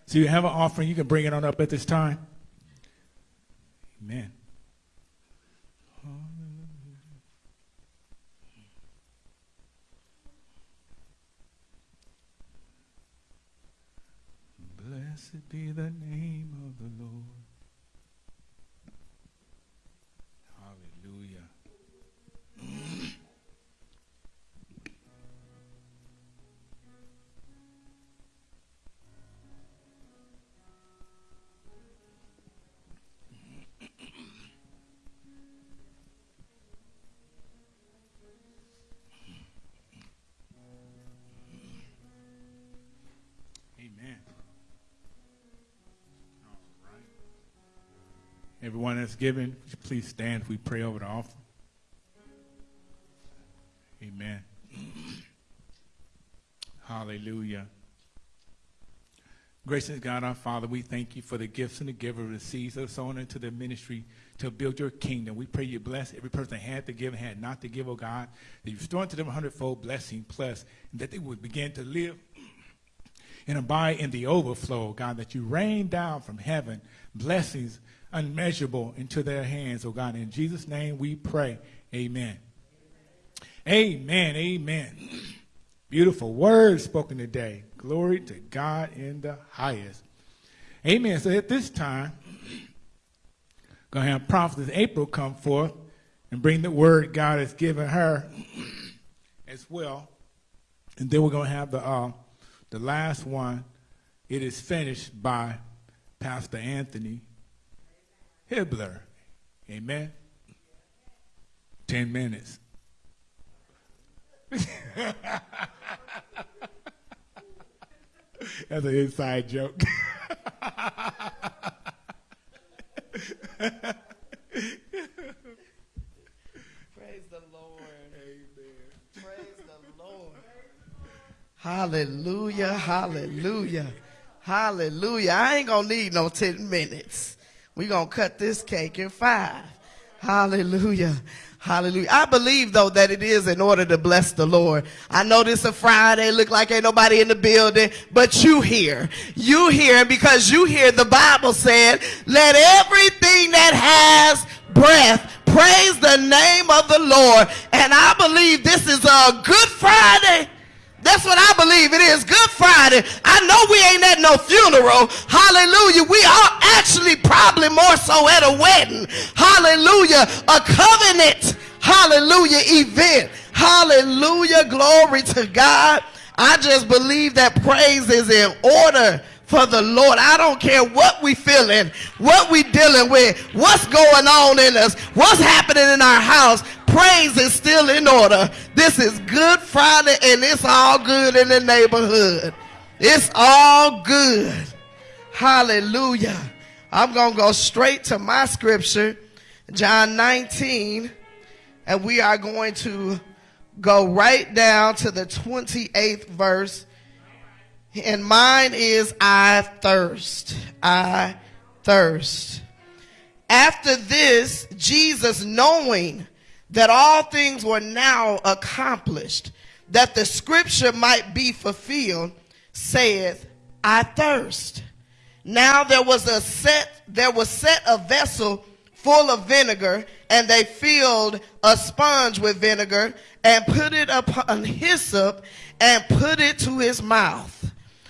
A: so you have an offering, you can bring it on up at this time. Amen. Blessed be the name of the Lord. Everyone that's given, please stand we pray over the offering. Amen. Hallelujah. Gracious God, our Father, we thank you for the gifts and the giver that are sown into the ministry to build your kingdom. We pray you bless every person that had to give and had not to give, oh God, that you restore unto them a hundredfold blessing plus, and that they would begin to live and abide in the overflow, God, that you rain down from heaven blessings unmeasurable into their hands, oh God. In Jesus' name we pray. Amen. Amen. Amen. Beautiful words spoken today. Glory to God in the highest. Amen. So at this time, going to have Prophetess April come forth and bring the word God has given her as well. And then we're going to have the, uh, the last one. It is finished by Pastor Anthony Hibbler. Amen. Ten minutes. That's an inside joke.
F: Praise the Lord. Amen. Praise the Lord. Hallelujah. Hallelujah. Hallelujah. I ain't going to need no 10 minutes. we going to cut this cake in five. Hallelujah. Hallelujah. I believe though that it is in order to bless the Lord. I know this a Friday, look like ain't nobody in the building, but you here. You here, because you hear the Bible said, let everything that has breath praise the name of the Lord. And I believe this is a good Friday. That's what I believe it is. Good Friday. I know we ain't at no funeral. Hallelujah. We are actually probably more so at a wedding. Hallelujah. A covenant. Hallelujah event. Hallelujah. Glory to God. I just believe that praise is in order for the Lord. I don't care what we feeling, what we dealing with, what's going on in us, what's happening in our house praise is still in order. This is Good Friday and it's all good in the neighborhood. It's all good. Hallelujah. I'm going to go straight to my scripture, John 19, and we are going to go right down to the 28th verse. And mine is I thirst. I thirst. After this, Jesus, knowing that all things were now accomplished, that the scripture might be fulfilled, saith, I thirst. Now there was a set, there was set a vessel full of vinegar, and they filled a sponge with vinegar and put it upon hyssop and put it to his mouth.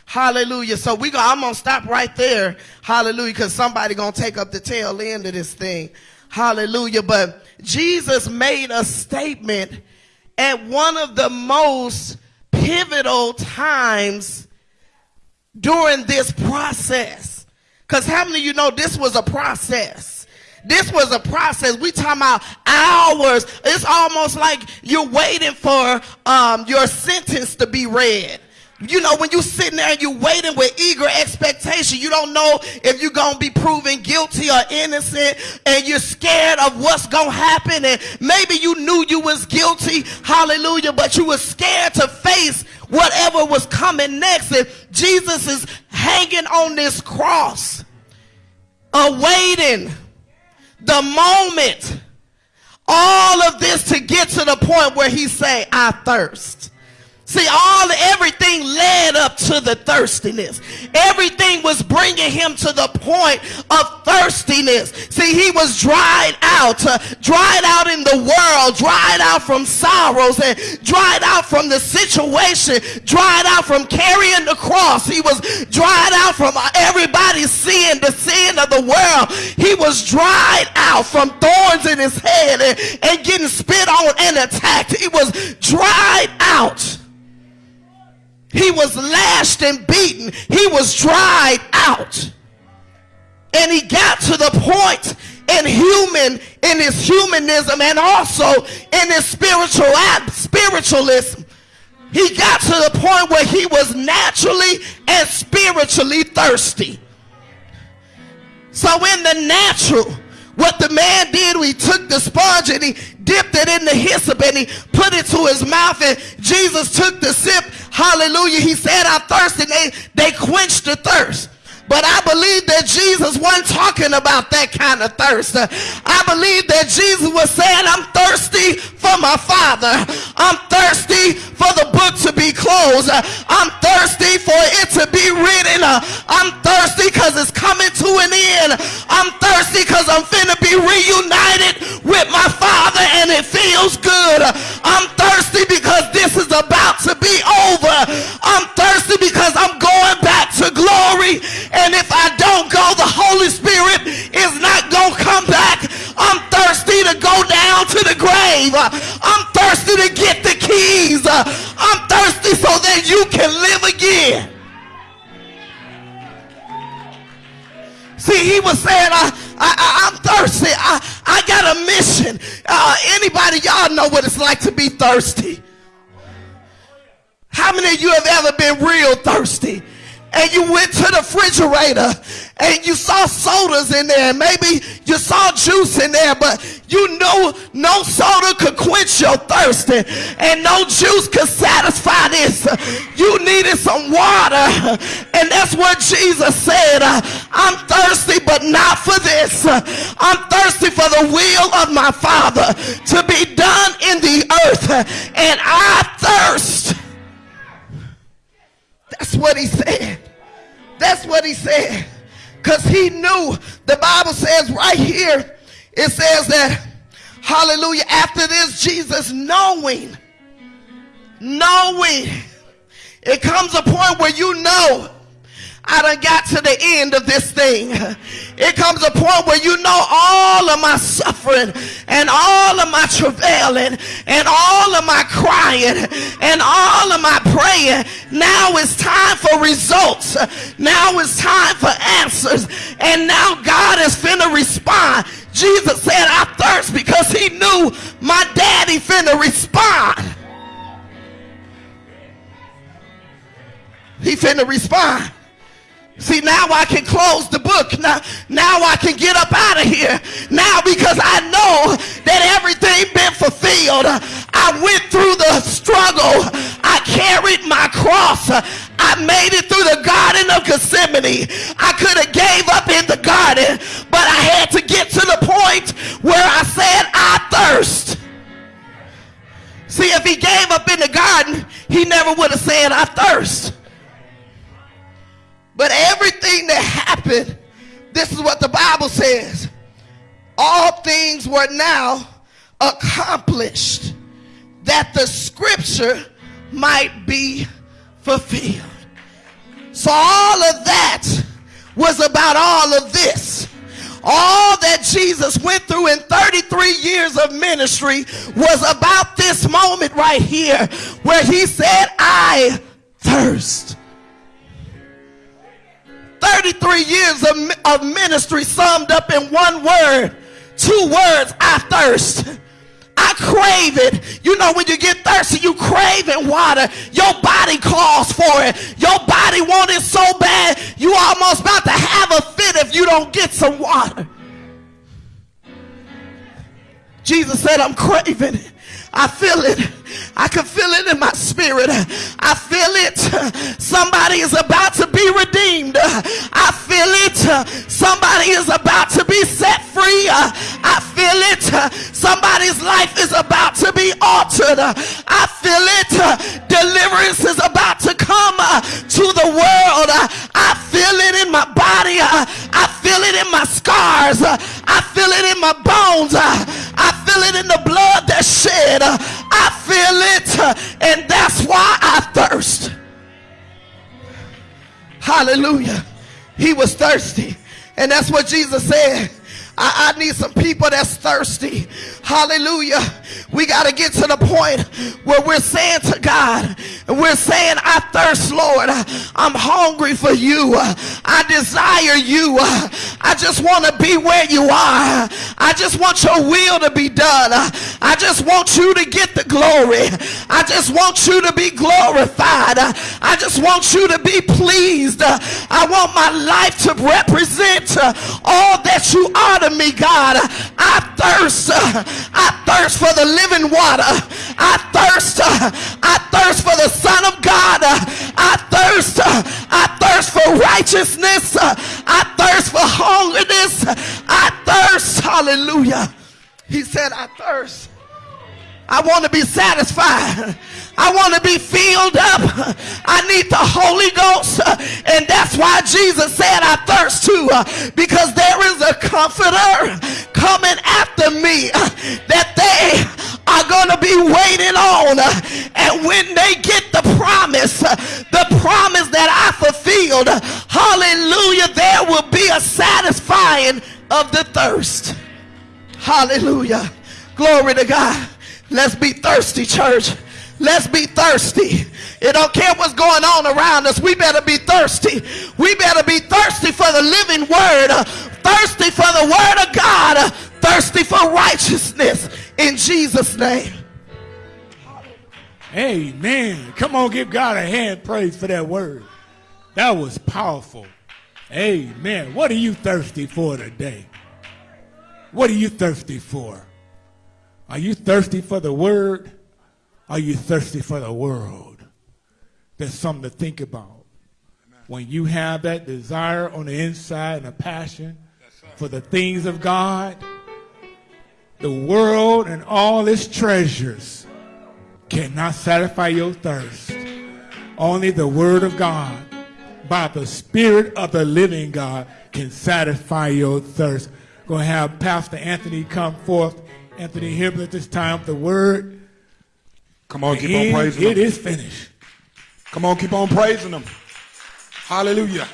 F: Hallelujah. So we go, I'm going to stop right there. Hallelujah. Cause somebody going to take up the tail end of this thing. Hallelujah. But Jesus made a statement at one of the most pivotal times during this process. Because how many of you know this was a process? This was a process. We talking about hours. It's almost like you're waiting for um, your sentence to be read. You know, when you sitting there and you waiting with eager expectation, you don't know if you're going to be proven guilty or innocent and you're scared of what's going to happen. And maybe you knew you was guilty. Hallelujah. But you were scared to face whatever was coming next. And Jesus is hanging on this cross, awaiting the moment. All of this to get to the point where he say, I thirst. See, all everything led up to the thirstiness. Everything was bringing him to the point of thirstiness. See, he was dried out, uh, dried out in the world, dried out from sorrows, and dried out from the situation, dried out from carrying the cross. He was dried out from everybody's sin, the sin of the world. He was dried out from thorns in his head and, and getting spit on and attacked. He was dried out. He was lashed and beaten. He was dried out. And he got to the point in human, in his humanism and also in his spiritual spiritualism. He got to the point where he was naturally and spiritually thirsty. So in the natural, what the man did, he took the sponge and he dipped it in the hyssop and he put it to his mouth and Jesus took the sip. Hallelujah. He said, I thirst and they, they quenched the thirst. But I believe that Jesus wasn't talking about that kind of thirst. I believe that Jesus was saying, I'm thirsty for my Father. I'm thirsty for the book to be closed. I'm thirsty for it to be written. I'm thirsty because it's coming to an end. I'm thirsty because I'm finna be reunited with my Father and it feels good. I'm thirsty because this is about to be over to glory. And if I don't go, the Holy Spirit is not going to come back. I'm thirsty to go down to the grave. I'm thirsty to get the keys. I'm thirsty so that you can live again. See, he was saying, I, I, am thirsty. I, I got a mission. Uh, anybody, y'all know what it's like to be thirsty. How many of you have ever been real thirsty? And you went to the refrigerator and you saw sodas in there. and Maybe you saw juice in there, but you know no soda could quench your thirst and no juice could satisfy this. You needed some water. And that's what Jesus said. I'm thirsty, but not for this. I'm thirsty for the will of my Father to be done in the earth. And I thirst that's what he said. That's what he said. Because he knew, the Bible says right here, it says that, hallelujah, after this, Jesus knowing, knowing, it comes a point where you know I done got to the end of this thing. It comes a point where you know all of my suffering and all of my travailing and all of my crying and all of my praying. Now it's time for results. Now it's time for answers. And now God is finna respond. Jesus said, I thirst because he knew my daddy finna respond. He finna respond. See, now I can close the book. Now, now I can get up out of here. Now because I know that everything been fulfilled. I went through the struggle. I carried my cross. I made it through the Garden of Gethsemane. I could have gave up in the garden, but I had to get to the point where I said, I thirst. See, if he gave up in the garden, he never would have said, I thirst. But everything that happened, this is what the Bible says. All things were now accomplished that the scripture might be fulfilled. So all of that was about all of this. All that Jesus went through in 33 years of ministry was about this moment right here where he said, I thirst. 33 years of, of ministry summed up in one word. Two words, I thirst. I crave it. You know, when you get thirsty, you craving water. Your body calls for it. Your body wants it so bad, you almost about to have a fit if you don't get some water. Jesus said, I'm craving it. I feel it. I can feel it in my spirit. I feel it. Somebody is about to be redeemed. I feel it. Somebody is about to be set free. I feel it. Somebody's life is about to be altered. I feel it. Deliverance is about to come to the world. I feel it in my body. I feel it in my scars. I feel it in my bones. I feel it in the blood that's shed. Uh, I feel it, and that's why I thirst. Hallelujah. He was thirsty, and that's what Jesus said. I, I need some people that's thirsty. Hallelujah. We got to get to the point where we're saying to God, and we're saying, I thirst, Lord. I'm hungry for you. I desire you. I just want to be where you are. I just want your will to be done. I just want you to get the glory. I just want you to be glorified. I just want you to be pleased. I want my life to represent all that you are to me, God. I thirst. I thirst for the living water. I thirst. Uh, I thirst for the Son of God. Uh, I thirst. Uh, I thirst for righteousness. I thirst for holiness. I thirst. Hallelujah. He said, I thirst. I want to be satisfied. I want to be filled up. I need the Holy Ghost. And that's why Jesus said, I thirst too. Because there is a comforter coming after me that they are going to be waiting on. And when they get the promise, the promise that I fulfilled, hallelujah, there will be a satisfying of the thirst. Hallelujah. Glory to God. Let's be thirsty, church. Let's be thirsty. It don't care what's going on around us. We better be thirsty. We better be thirsty for the living word, thirsty for the word of God, thirsty for righteousness in Jesus' name.
A: Amen. Come on, give God a hand praise for that word. That was powerful. Amen. What are you thirsty for today? What are you thirsty for? Are you thirsty for the word? Are you thirsty for the world? There's something to think about. When you have that desire on the inside and a passion for the things of God, the world and all its treasures cannot satisfy your thirst. Only the Word of God, by the Spirit of the living God, can satisfy your thirst. Going to have Pastor Anthony come forth. Anthony Hibble at this time, the Word.
G: Come on, keep on praising
A: It
G: him.
A: It is finished.
G: Come on, keep on praising him. Hallelujah.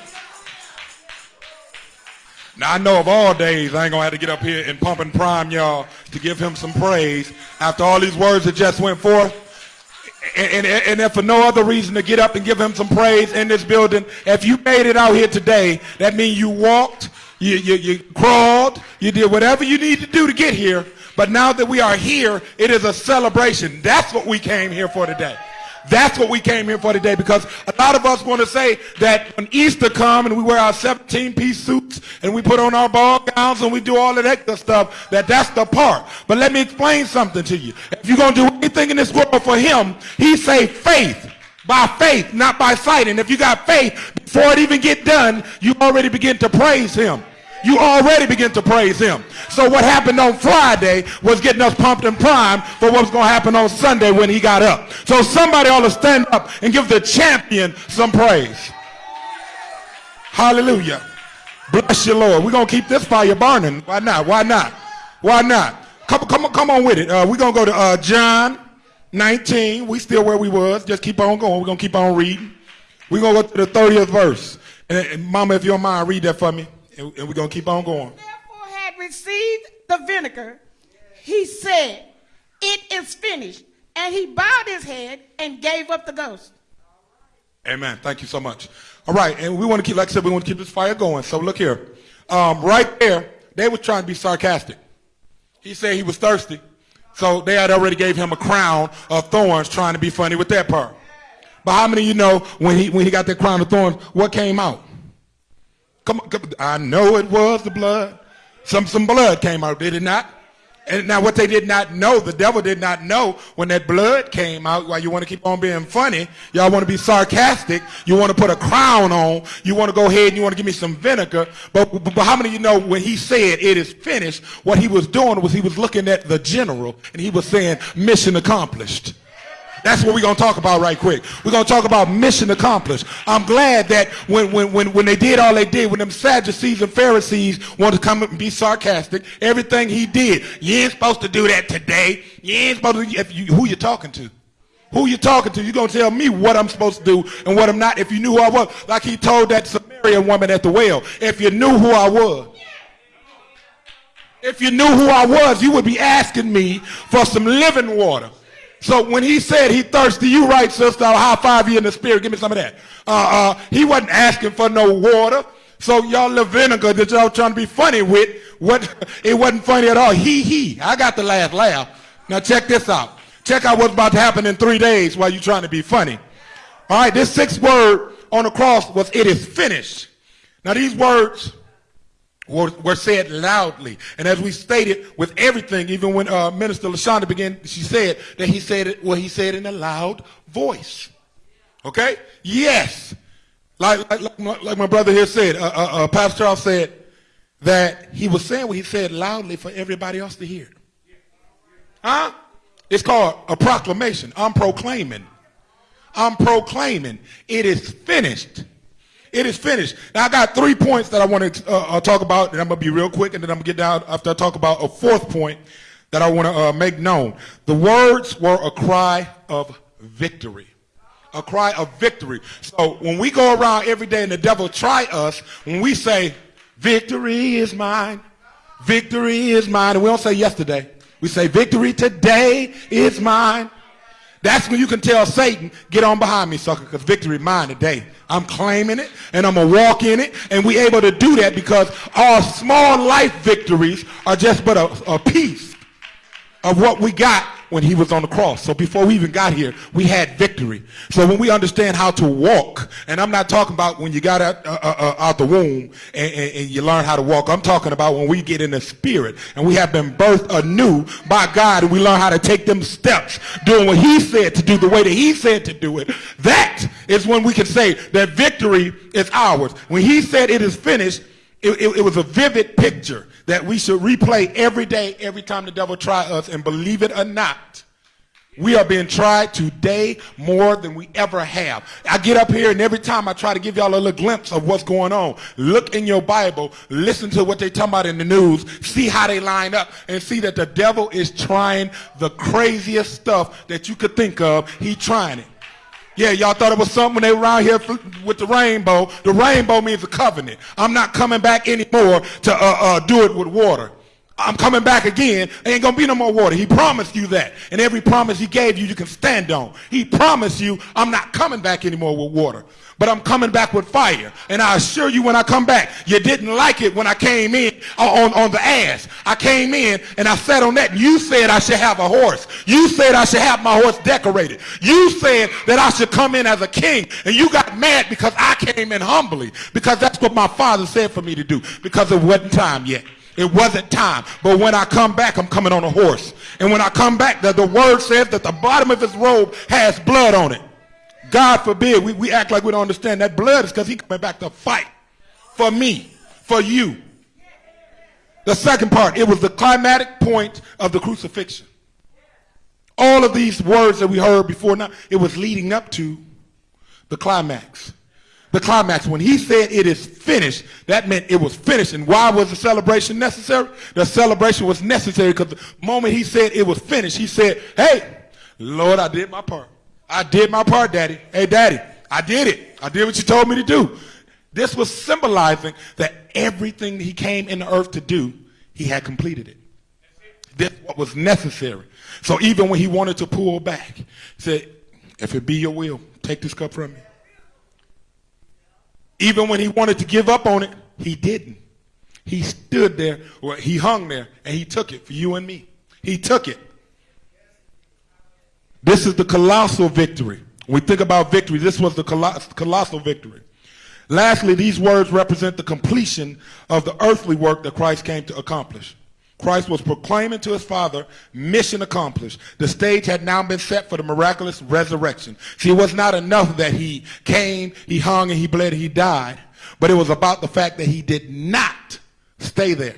G: Now I know of all days I ain't gonna have to get up here and pump and prime y'all to give him some praise after all these words that just went forth. And, and, and if for no other reason to get up and give him some praise in this building, if you made it out here today, that means you walked, you, you, you crawled, you did whatever you need to do to get here. But now that we are here, it is a celebration. That's what we came here for today. That's what we came here for today because a lot of us want to say that when Easter come and we wear our 17 piece suits and we put on our ball gowns and we do all of that good stuff, that that's the part. But let me explain something to you. If you're going to do anything in this world for him, he say faith. By faith, not by sight. And if you got faith, before it even get done, you already begin to praise him you already begin to praise him. So what happened on Friday was getting us pumped and primed for what was going to happen on Sunday when he got up. So somebody ought to stand up and give the champion some praise. Hallelujah. Bless you, Lord. We're going to keep this fire burning. Why not? Why not? Why not? Come, come, on, come on with it. Uh, we're going to go to uh, John 19. We still where we was. Just keep on going. We're going to keep on reading. We're going to go to the 30th verse. And, and Mama, if you don't mind, read that for me. And, and we're going to keep on going.
E: Therefore had received the vinegar, he said, It is finished. And he bowed his head and gave up the ghost.
G: Amen. Thank you so much. All right, and we want to keep, like I said, we want to keep this fire going. So look here, um, right there, they were trying to be sarcastic. He said he was thirsty, so they had already gave him a crown of thorns, trying to be funny with that part. But how many of you know when he when he got that crown of thorns, what came out? Come on, come, I know it was the blood. Some some blood came out, did it not? And now what they did not know, the devil did not know when that blood came out, why you want to keep on being funny, y'all want to be sarcastic, you want to put a crown on, you want to go ahead and you want to give me some vinegar. But, but, but how many of you know when he said it is finished, what he was doing was he was looking at the general and he was saying mission accomplished. That's what we're going to talk about right quick. We're going to talk about mission accomplished. I'm glad that when, when, when, when they did all they did, when them Sadducees and Pharisees wanted to come up and be sarcastic, everything he did, you ain't supposed to do that today. You ain't supposed to, if you, who you talking to? Who you talking to? you to tell me what I'm supposed to do and what I'm not. If you knew who I was, like he told that Samaritan woman at the well, if you knew who I was, if you knew who I was, you would be asking me for some living water. So when he said he thirsty, you right, sister. I'll high five you in the spirit. Give me some of that. Uh, uh, he wasn't asking for no water. So y'all little vinegar that y'all trying to be funny with, what it wasn't funny at all. He he. I got the last laugh. Now check this out. Check out what's about to happen in three days while you trying to be funny. All right, this sixth word on the cross was it is finished. Now these words were, were said loudly. And as we stated with everything, even when uh, Minister LaShonda began, she said that he said it, well, he said in a loud voice. Okay? Yes. Like, like, like, my, like my brother here said, uh, uh, uh, Pastor Charles said that he was saying what he said loudly for everybody else to hear. Huh? It's called a proclamation. I'm proclaiming. I'm proclaiming. It is finished. It is finished. Now I got three points that I want to uh, uh, talk about, and I'm gonna be real quick, and then I'm gonna get down after I talk about a fourth point that I want to uh, make known. The words were a cry of victory. A cry of victory. So when we go around every day and the devil try us, when we say, victory is mine, victory is mine, and we don't say yesterday. We say, victory today is mine. That's when you can tell Satan, get on behind me, sucker, because victory mine today. I'm claiming it and I'm going to walk in it. And we able to do that because our small life victories are just but a, a piece of what we got when he was on the cross. So before we even got here, we had victory. So when we understand how to walk, and I'm not talking about when you got out, uh, uh, uh, out the womb and, and, and, you learn how to walk. I'm talking about when we get in the spirit and we have been birthed anew by God and we learn how to take them steps, doing what he said to do the way that he said to do it. That is when we can say that victory is ours. When he said it is finished, it, it, it was a vivid picture that we should replay every day, every time the devil try us. And believe it or not, we are being tried today more than we ever have. I get up here and every time I try to give y'all a little glimpse of what's going on, look in your Bible, listen to what they talk about in the news, see how they line up, and see that the devil is trying the craziest stuff that you could think of. He trying it. Yeah, y'all thought it was something when they were around here with the rainbow. The rainbow means a covenant. I'm not coming back anymore to uh, uh, do it with water. I'm coming back again. Ain't gonna be no more water. He promised you that. And every promise he gave you, you can stand on. He promised you, I'm not coming back anymore with water but I'm coming back with fire. And I assure you when I come back, you didn't like it when I came in uh, on, on the ass. I came in and I sat on that and you said I should have a horse. You said I should have my horse decorated. You said that I should come in as a king and you got mad because I came in humbly because that's what my father said for me to do because it wasn't time yet. It wasn't time. But when I come back, I'm coming on a horse. And when I come back, the, the word says that the bottom of his robe has blood on it. God forbid we, we act like we don't understand that blood is because he coming back to fight for me, for you. The second part, it was the climatic point of the crucifixion. All of these words that we heard before now, it was leading up to the climax. The climax, when he said it is finished, that meant it was finished. And why was the celebration necessary? The celebration was necessary because the moment he said it was finished, he said, hey, Lord, I did my part. I did my part, Daddy. Hey, Daddy, I did it. I did what you told me to do. This was symbolizing that everything he came in the earth to do, he had completed it. This what was necessary. So even when he wanted to pull back, he said, if it be your will, take this cup from me. Even when he wanted to give up on it, he didn't. He stood there, or he hung there, and he took it for you and me. He took it. This is the colossal victory. When we think about victory, this was the colossal victory. Lastly, these words represent the completion of the earthly work that Christ came to accomplish. Christ was proclaiming to his Father, mission accomplished. The stage had now been set for the miraculous resurrection. See, it was not enough that he came, he hung, and he bled, and he died. But it was about the fact that he did not stay there.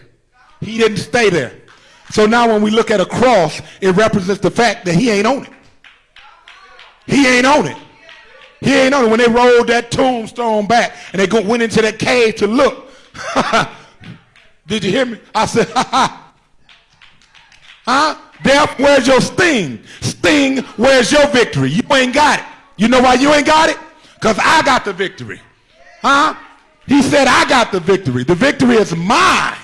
G: He didn't stay there. So now when we look at a cross, it represents the fact that he ain't on it. He ain't on it. He ain't on it. When they rolled that tombstone back and they go, went into that cave to look. Did you hear me? I said, ha ha. Huh? Death, where's your sting? Sting, where's your victory? You ain't got it. You know why you ain't got it? Because I got the victory. Huh? He said, I got the victory. The victory is mine.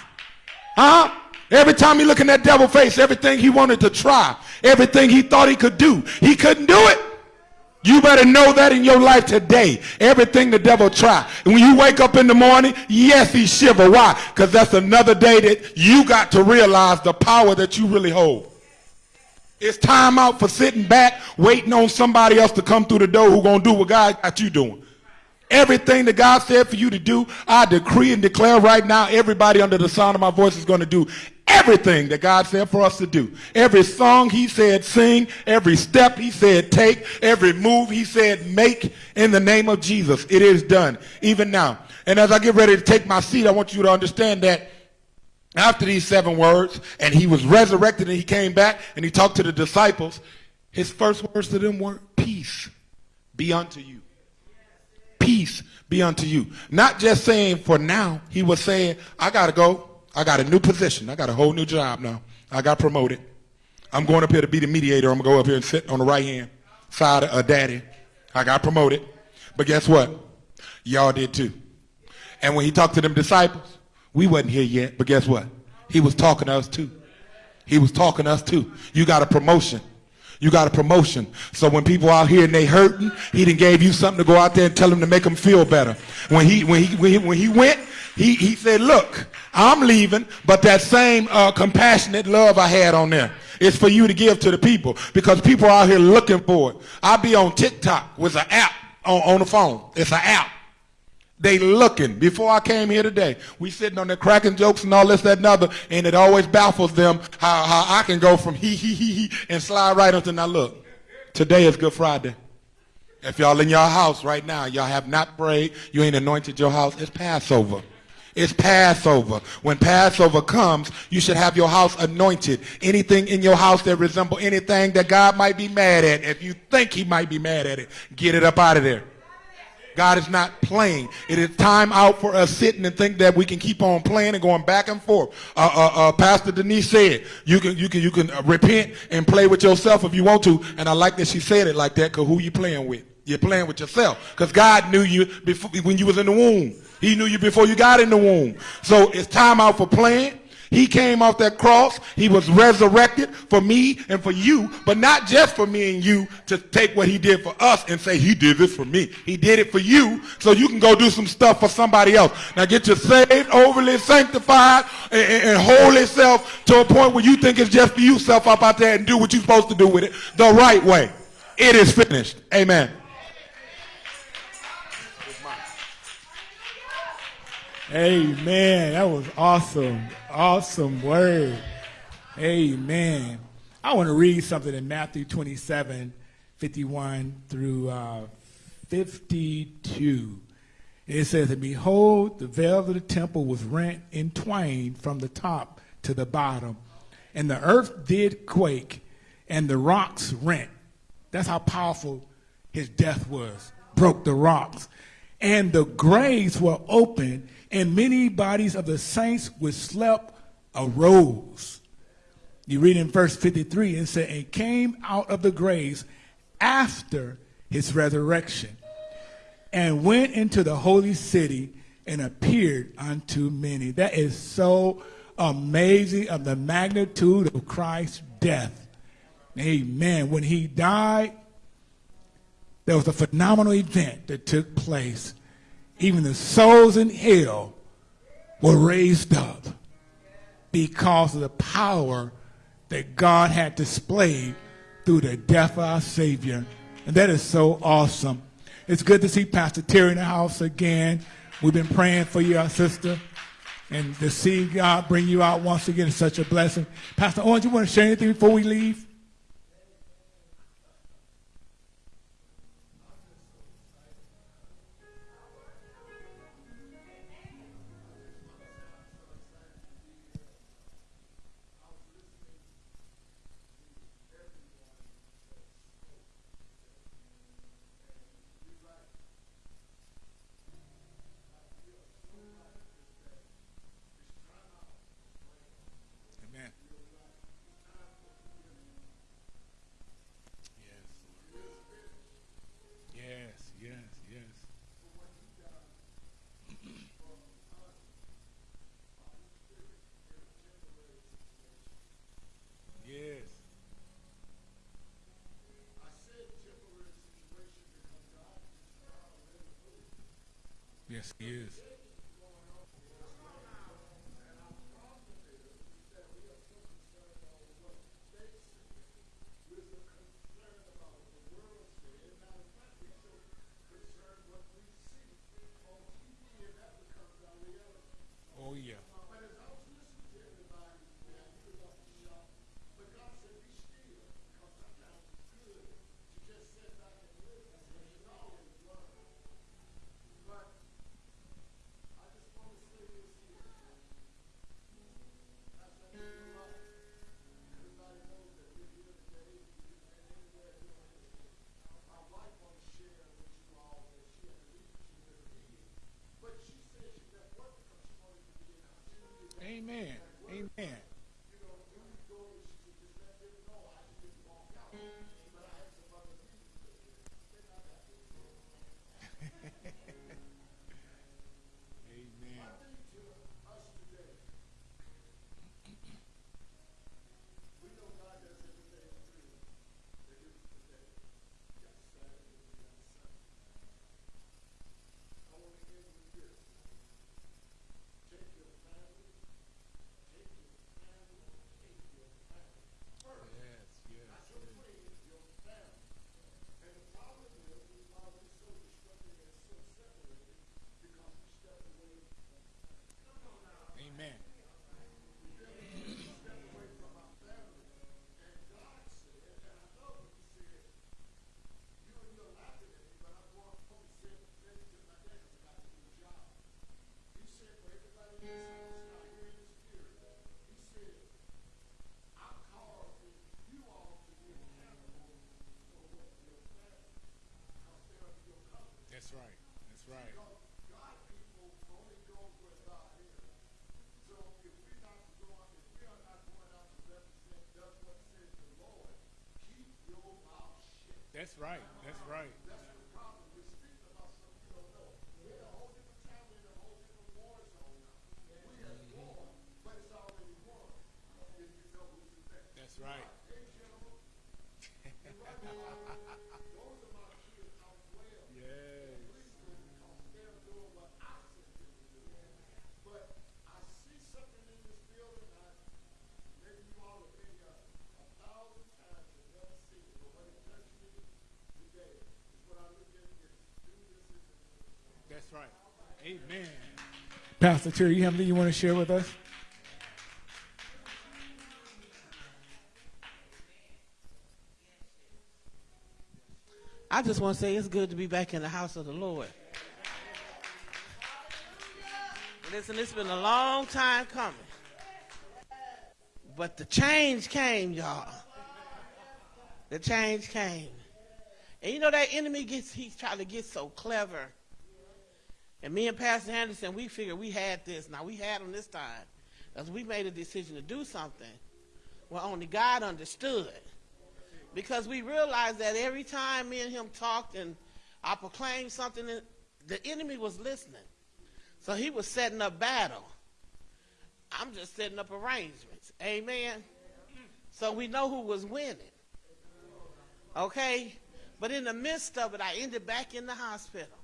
G: Huh? Every time he look in that devil face, everything he wanted to try, everything he thought he could do, he couldn't do it. You better know that in your life today. Everything the devil try. And when you wake up in the morning, yes, he shiver. Why? Because that's another day that you got to realize the power that you really hold. It's time out for sitting back, waiting on somebody else to come through the door who going to do what God got you doing. Everything that God said for you to do, I decree and declare right now, everybody under the sound of my voice is going to do everything that God said for us to do. Every song he said sing, every step he said take, every move he said make in the name of Jesus. It is done, even now. And as I get ready to take my seat, I want you to understand that after these seven words, and he was resurrected and he came back and he talked to the disciples, his first words to them were, peace be unto you. Peace be unto you. Not just saying for now, he was saying, I got to go. I got a new position. I got a whole new job now. I got promoted. I'm going up here to be the mediator. I'm going to go up here and sit on the right hand side of daddy. I got promoted. But guess what? Y'all did too. And when he talked to them disciples, we wasn't here yet, but guess what? He was talking to us too. He was talking to us too. You got a promotion. You got a promotion. So when people out here and they hurting, he didn't gave you something to go out there and tell them to make them feel better. When he when he when he, when he went, he he said, "Look, I'm leaving, but that same uh, compassionate love I had on there." It's for you to give to the people because people are out here looking for it. I be on TikTok with an app on, on the phone. It's an app. They looking. Before I came here today, we sitting on there cracking jokes and all this, that, and other, and it always baffles them how, how I can go from he, he, he, he, and slide right onto now look. Today is Good Friday. If y'all in your house right now, y'all have not prayed, you ain't anointed your house, it's Passover. It's Passover. When Passover comes, you should have your house anointed. Anything in your house that resemble anything that God might be mad at, if you think he might be mad at it, get it up out of there. God is not playing. It is time out for us sitting and think that we can keep on playing and going back and forth. Uh, uh, uh, Pastor Denise said you can you can you can repent and play with yourself if you want to. And I like that she said it like that because who you playing with? You're playing with yourself because God knew you before when you was in the womb. He knew you before you got in the womb. So it's time out for playing. He came off that cross. He was resurrected for me and for you, but not just for me and you to take what he did for us and say, he did this for me. He did it for you so you can go do some stuff for somebody else. Now get you saved, overly sanctified, and, and hold yourself to a point where you think it's just for yourself up out there and do what you're supposed to do with it the right way. It is finished. Amen.
A: Amen. That was awesome. Awesome word. Amen. I want to read something in Matthew 27, 51 through uh, 52. It says, And behold, the veil of the temple was rent in twain from the top to the bottom, and the earth did quake, and the rocks rent. That's how powerful his death was. Broke the rocks. And the graves were open, and many bodies of the saints which slept arose. You read in verse 53, it said, and came out of the graves after his resurrection, and went into the holy city and appeared unto many. That is so amazing of the magnitude of Christ's death. Amen. When he died, there was a phenomenal event that took place even the souls in hell were raised up because of the power that God had displayed through the death of our Savior. And that is so awesome. It's good to see Pastor Terry in the house again. We've been praying for you, our sister. And to see God bring you out once again is such a blessing. Pastor Owens, you want to share anything before we leave? Yes, he That's right. Amen. Pastor Terry, you have anything you want to share with us?
H: I just want to say it's good to be back in the house of the Lord. Listen, it's been a long time coming. But the change came, y'all. The change came. And you know that enemy gets he's trying to get so clever. And me and Pastor Anderson, we figured we had this. Now we had him this time. Because we made a decision to do something. Well, only God understood because we realized that every time me and him talked and I proclaimed something, the enemy was listening. So he was setting up battle. I'm just setting up arrangements. Amen. So we know who was winning. Okay? But in the midst of it, I ended back in the hospital.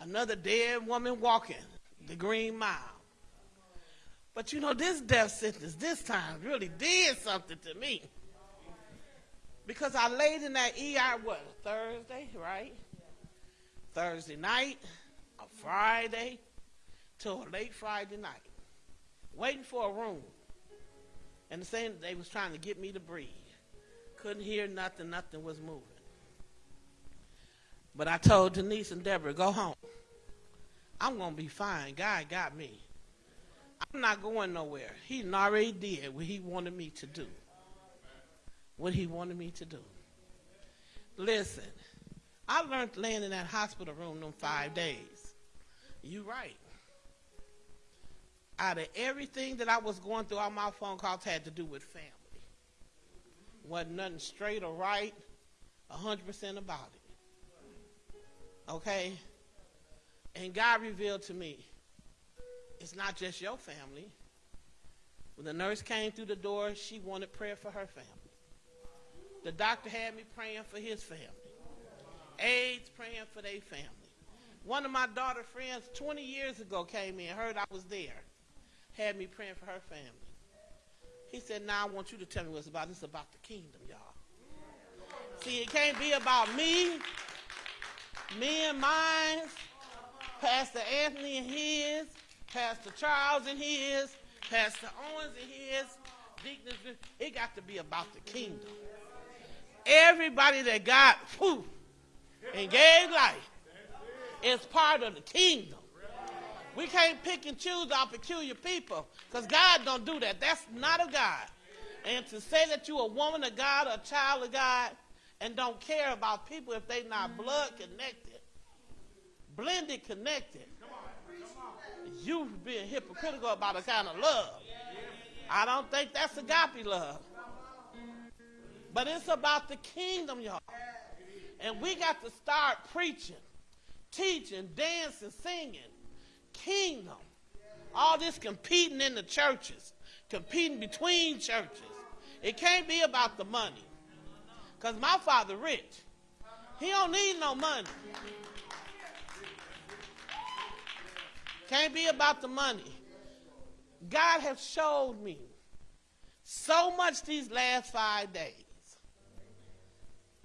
H: Another dead woman walking the green mile. But you know, this death sentence this time really did something to me. Because I laid in that ER, what, Thursday, right? Thursday night, a Friday, till a late Friday night, waiting for a room. And the same, they was trying to get me to breathe. Couldn't hear nothing, nothing was moving. But I told Denise and Deborah, go home. I'm going to be fine. God got me. I'm not going nowhere. He already did what he wanted me to do what he wanted me to do. Listen, I learned laying in that hospital room them five days. You right. Out of everything that I was going through, all my phone calls had to do with family. Wasn't nothing straight or right, 100% about it. Okay? And God revealed to me, it's not just your family. When the nurse came through the door, she wanted prayer for her family. The doctor had me praying for his family. Aides praying for their family. One of my daughter friends 20 years ago came in, heard I was there, had me praying for her family. He said, now I want you to tell me what it's about. It's about the kingdom, y'all. See, it can't be about me, me and mine, Pastor Anthony and his, Pastor Charles and his, Pastor Owens and his, Deacon. It got to be about the kingdom. Everybody that got whew, and gave life is part of the kingdom. We can't pick and choose our peculiar people because God don't do that. That's not of God. And to say that you're a woman of God or a child of God and don't care about people if they not blood connected, blended connected, You've been hypocritical about a kind of love. I don't think that's agape love. But it's about the kingdom, y'all. And we got to start preaching, teaching, dancing, singing. Kingdom. All this competing in the churches, competing between churches. It can't be about the money. Because my father rich. He don't need no money. Can't be about the money. God has showed me so much these last five days.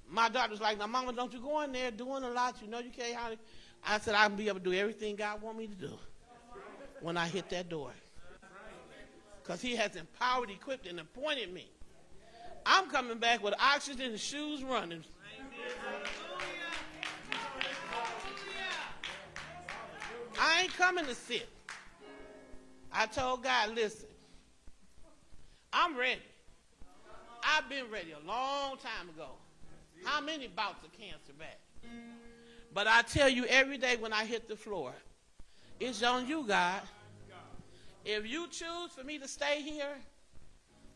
H: My daughter's like, now, mama, don't you go in there doing a lot. You know you can't hardly. I said, I can be able to do everything God want me to do when I hit that door. Because he has empowered, equipped, and appointed me. I'm coming back with oxygen and shoes running. I ain't coming to sit. I told God, listen, I'm ready. I've been ready a long time ago. How many bouts of cancer back? But I tell you every day when I hit the floor, it's on you, God. If you choose for me to stay here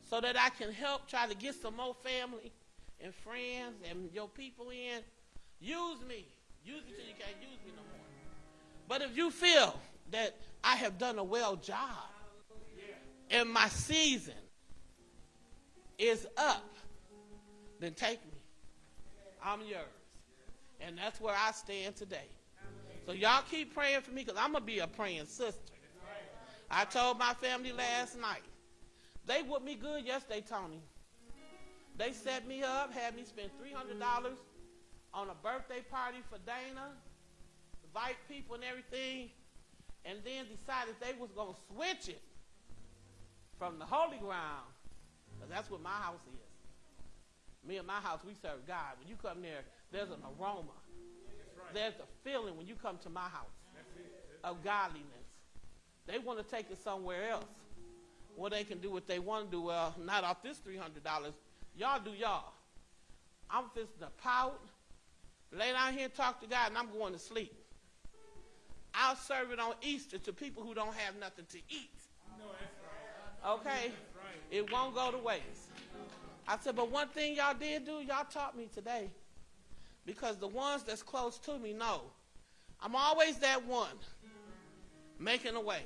H: so that I can help try to get some more family and friends and your people in, use me. Use me till you can't use me no more. But if you feel that I have done a well job and my season is up, then take me. I'm yours. And that's where I stand today. So y'all keep praying for me because I'm going to be a praying sister. I told my family last night. They with me good yesterday, Tony. They set me up, had me spend $300 on a birthday party for Dana, invite people and everything, and then decided they was going to switch it from the holy ground, because that's what my house is. Me and my house, we serve God. When you come there, there's an aroma. There's a feeling when you come to my house of godliness. They want to take it somewhere else. Well, they can do what they want to do. Well, not off this $300. Y'all do y'all. I'm just to pout, lay down here and talk to God, and I'm going to sleep. I'll serve it on Easter to people who don't have nothing to eat. Okay? It won't go to waste. I said, but one thing y'all did do, y'all taught me today. Because the ones that's close to me know I'm always that one making a way,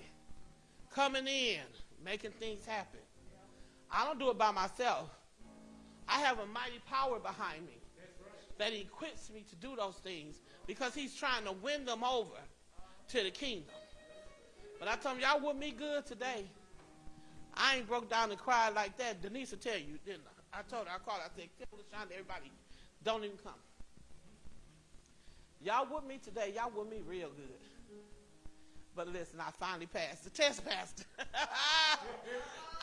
H: coming in, making things happen. I don't do it by myself. I have a mighty power behind me that equips me to do those things because he's trying to win them over to the kingdom. But I told him, y'all with me good today. I ain't broke down and cried like that. Denise will tell you, didn't I? I told her, I called her, I said, tell LaShonda, everybody, don't even come. Y'all with me today, y'all with me real good. But listen, I finally passed the test, Pastor.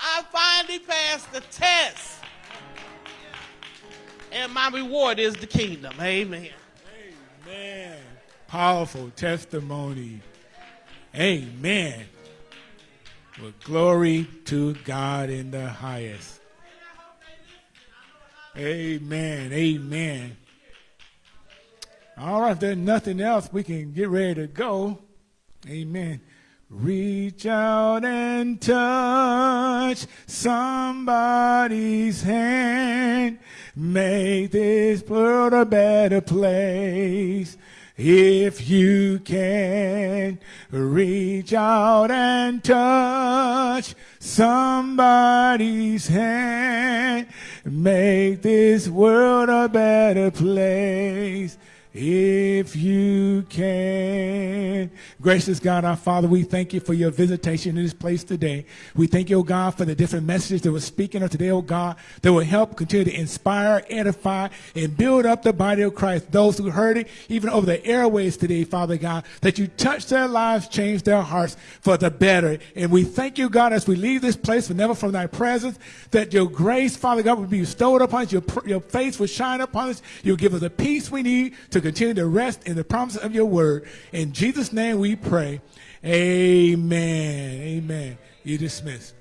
H: I finally passed the test. And my reward is the kingdom. Amen.
A: Amen. Powerful testimony. Amen. Well, glory to God in the highest. Amen. Amen. All right, if there's nothing else, we can get ready to go. Amen. Reach out and touch somebody's hand. Make this world a better place. If you can reach out and touch somebody's hand, make this world a better place if you can. Gracious God, our Father, we thank you for your visitation in this place today. We thank you, God, for the different messages that were speaking of today, oh God, that will help continue to inspire, edify, and build up the body of Christ. Those who heard it, even over the airways today, Father God, that you touch their lives, change their hearts for the better. And we thank you, God, as we leave this place, but never from thy presence, that your grace, Father God, will be bestowed upon us, your, your face will shine upon us, you'll give us the peace we need to continue to rest in the promises of your word. In Jesus' name we pray. Amen. Amen. You dismiss.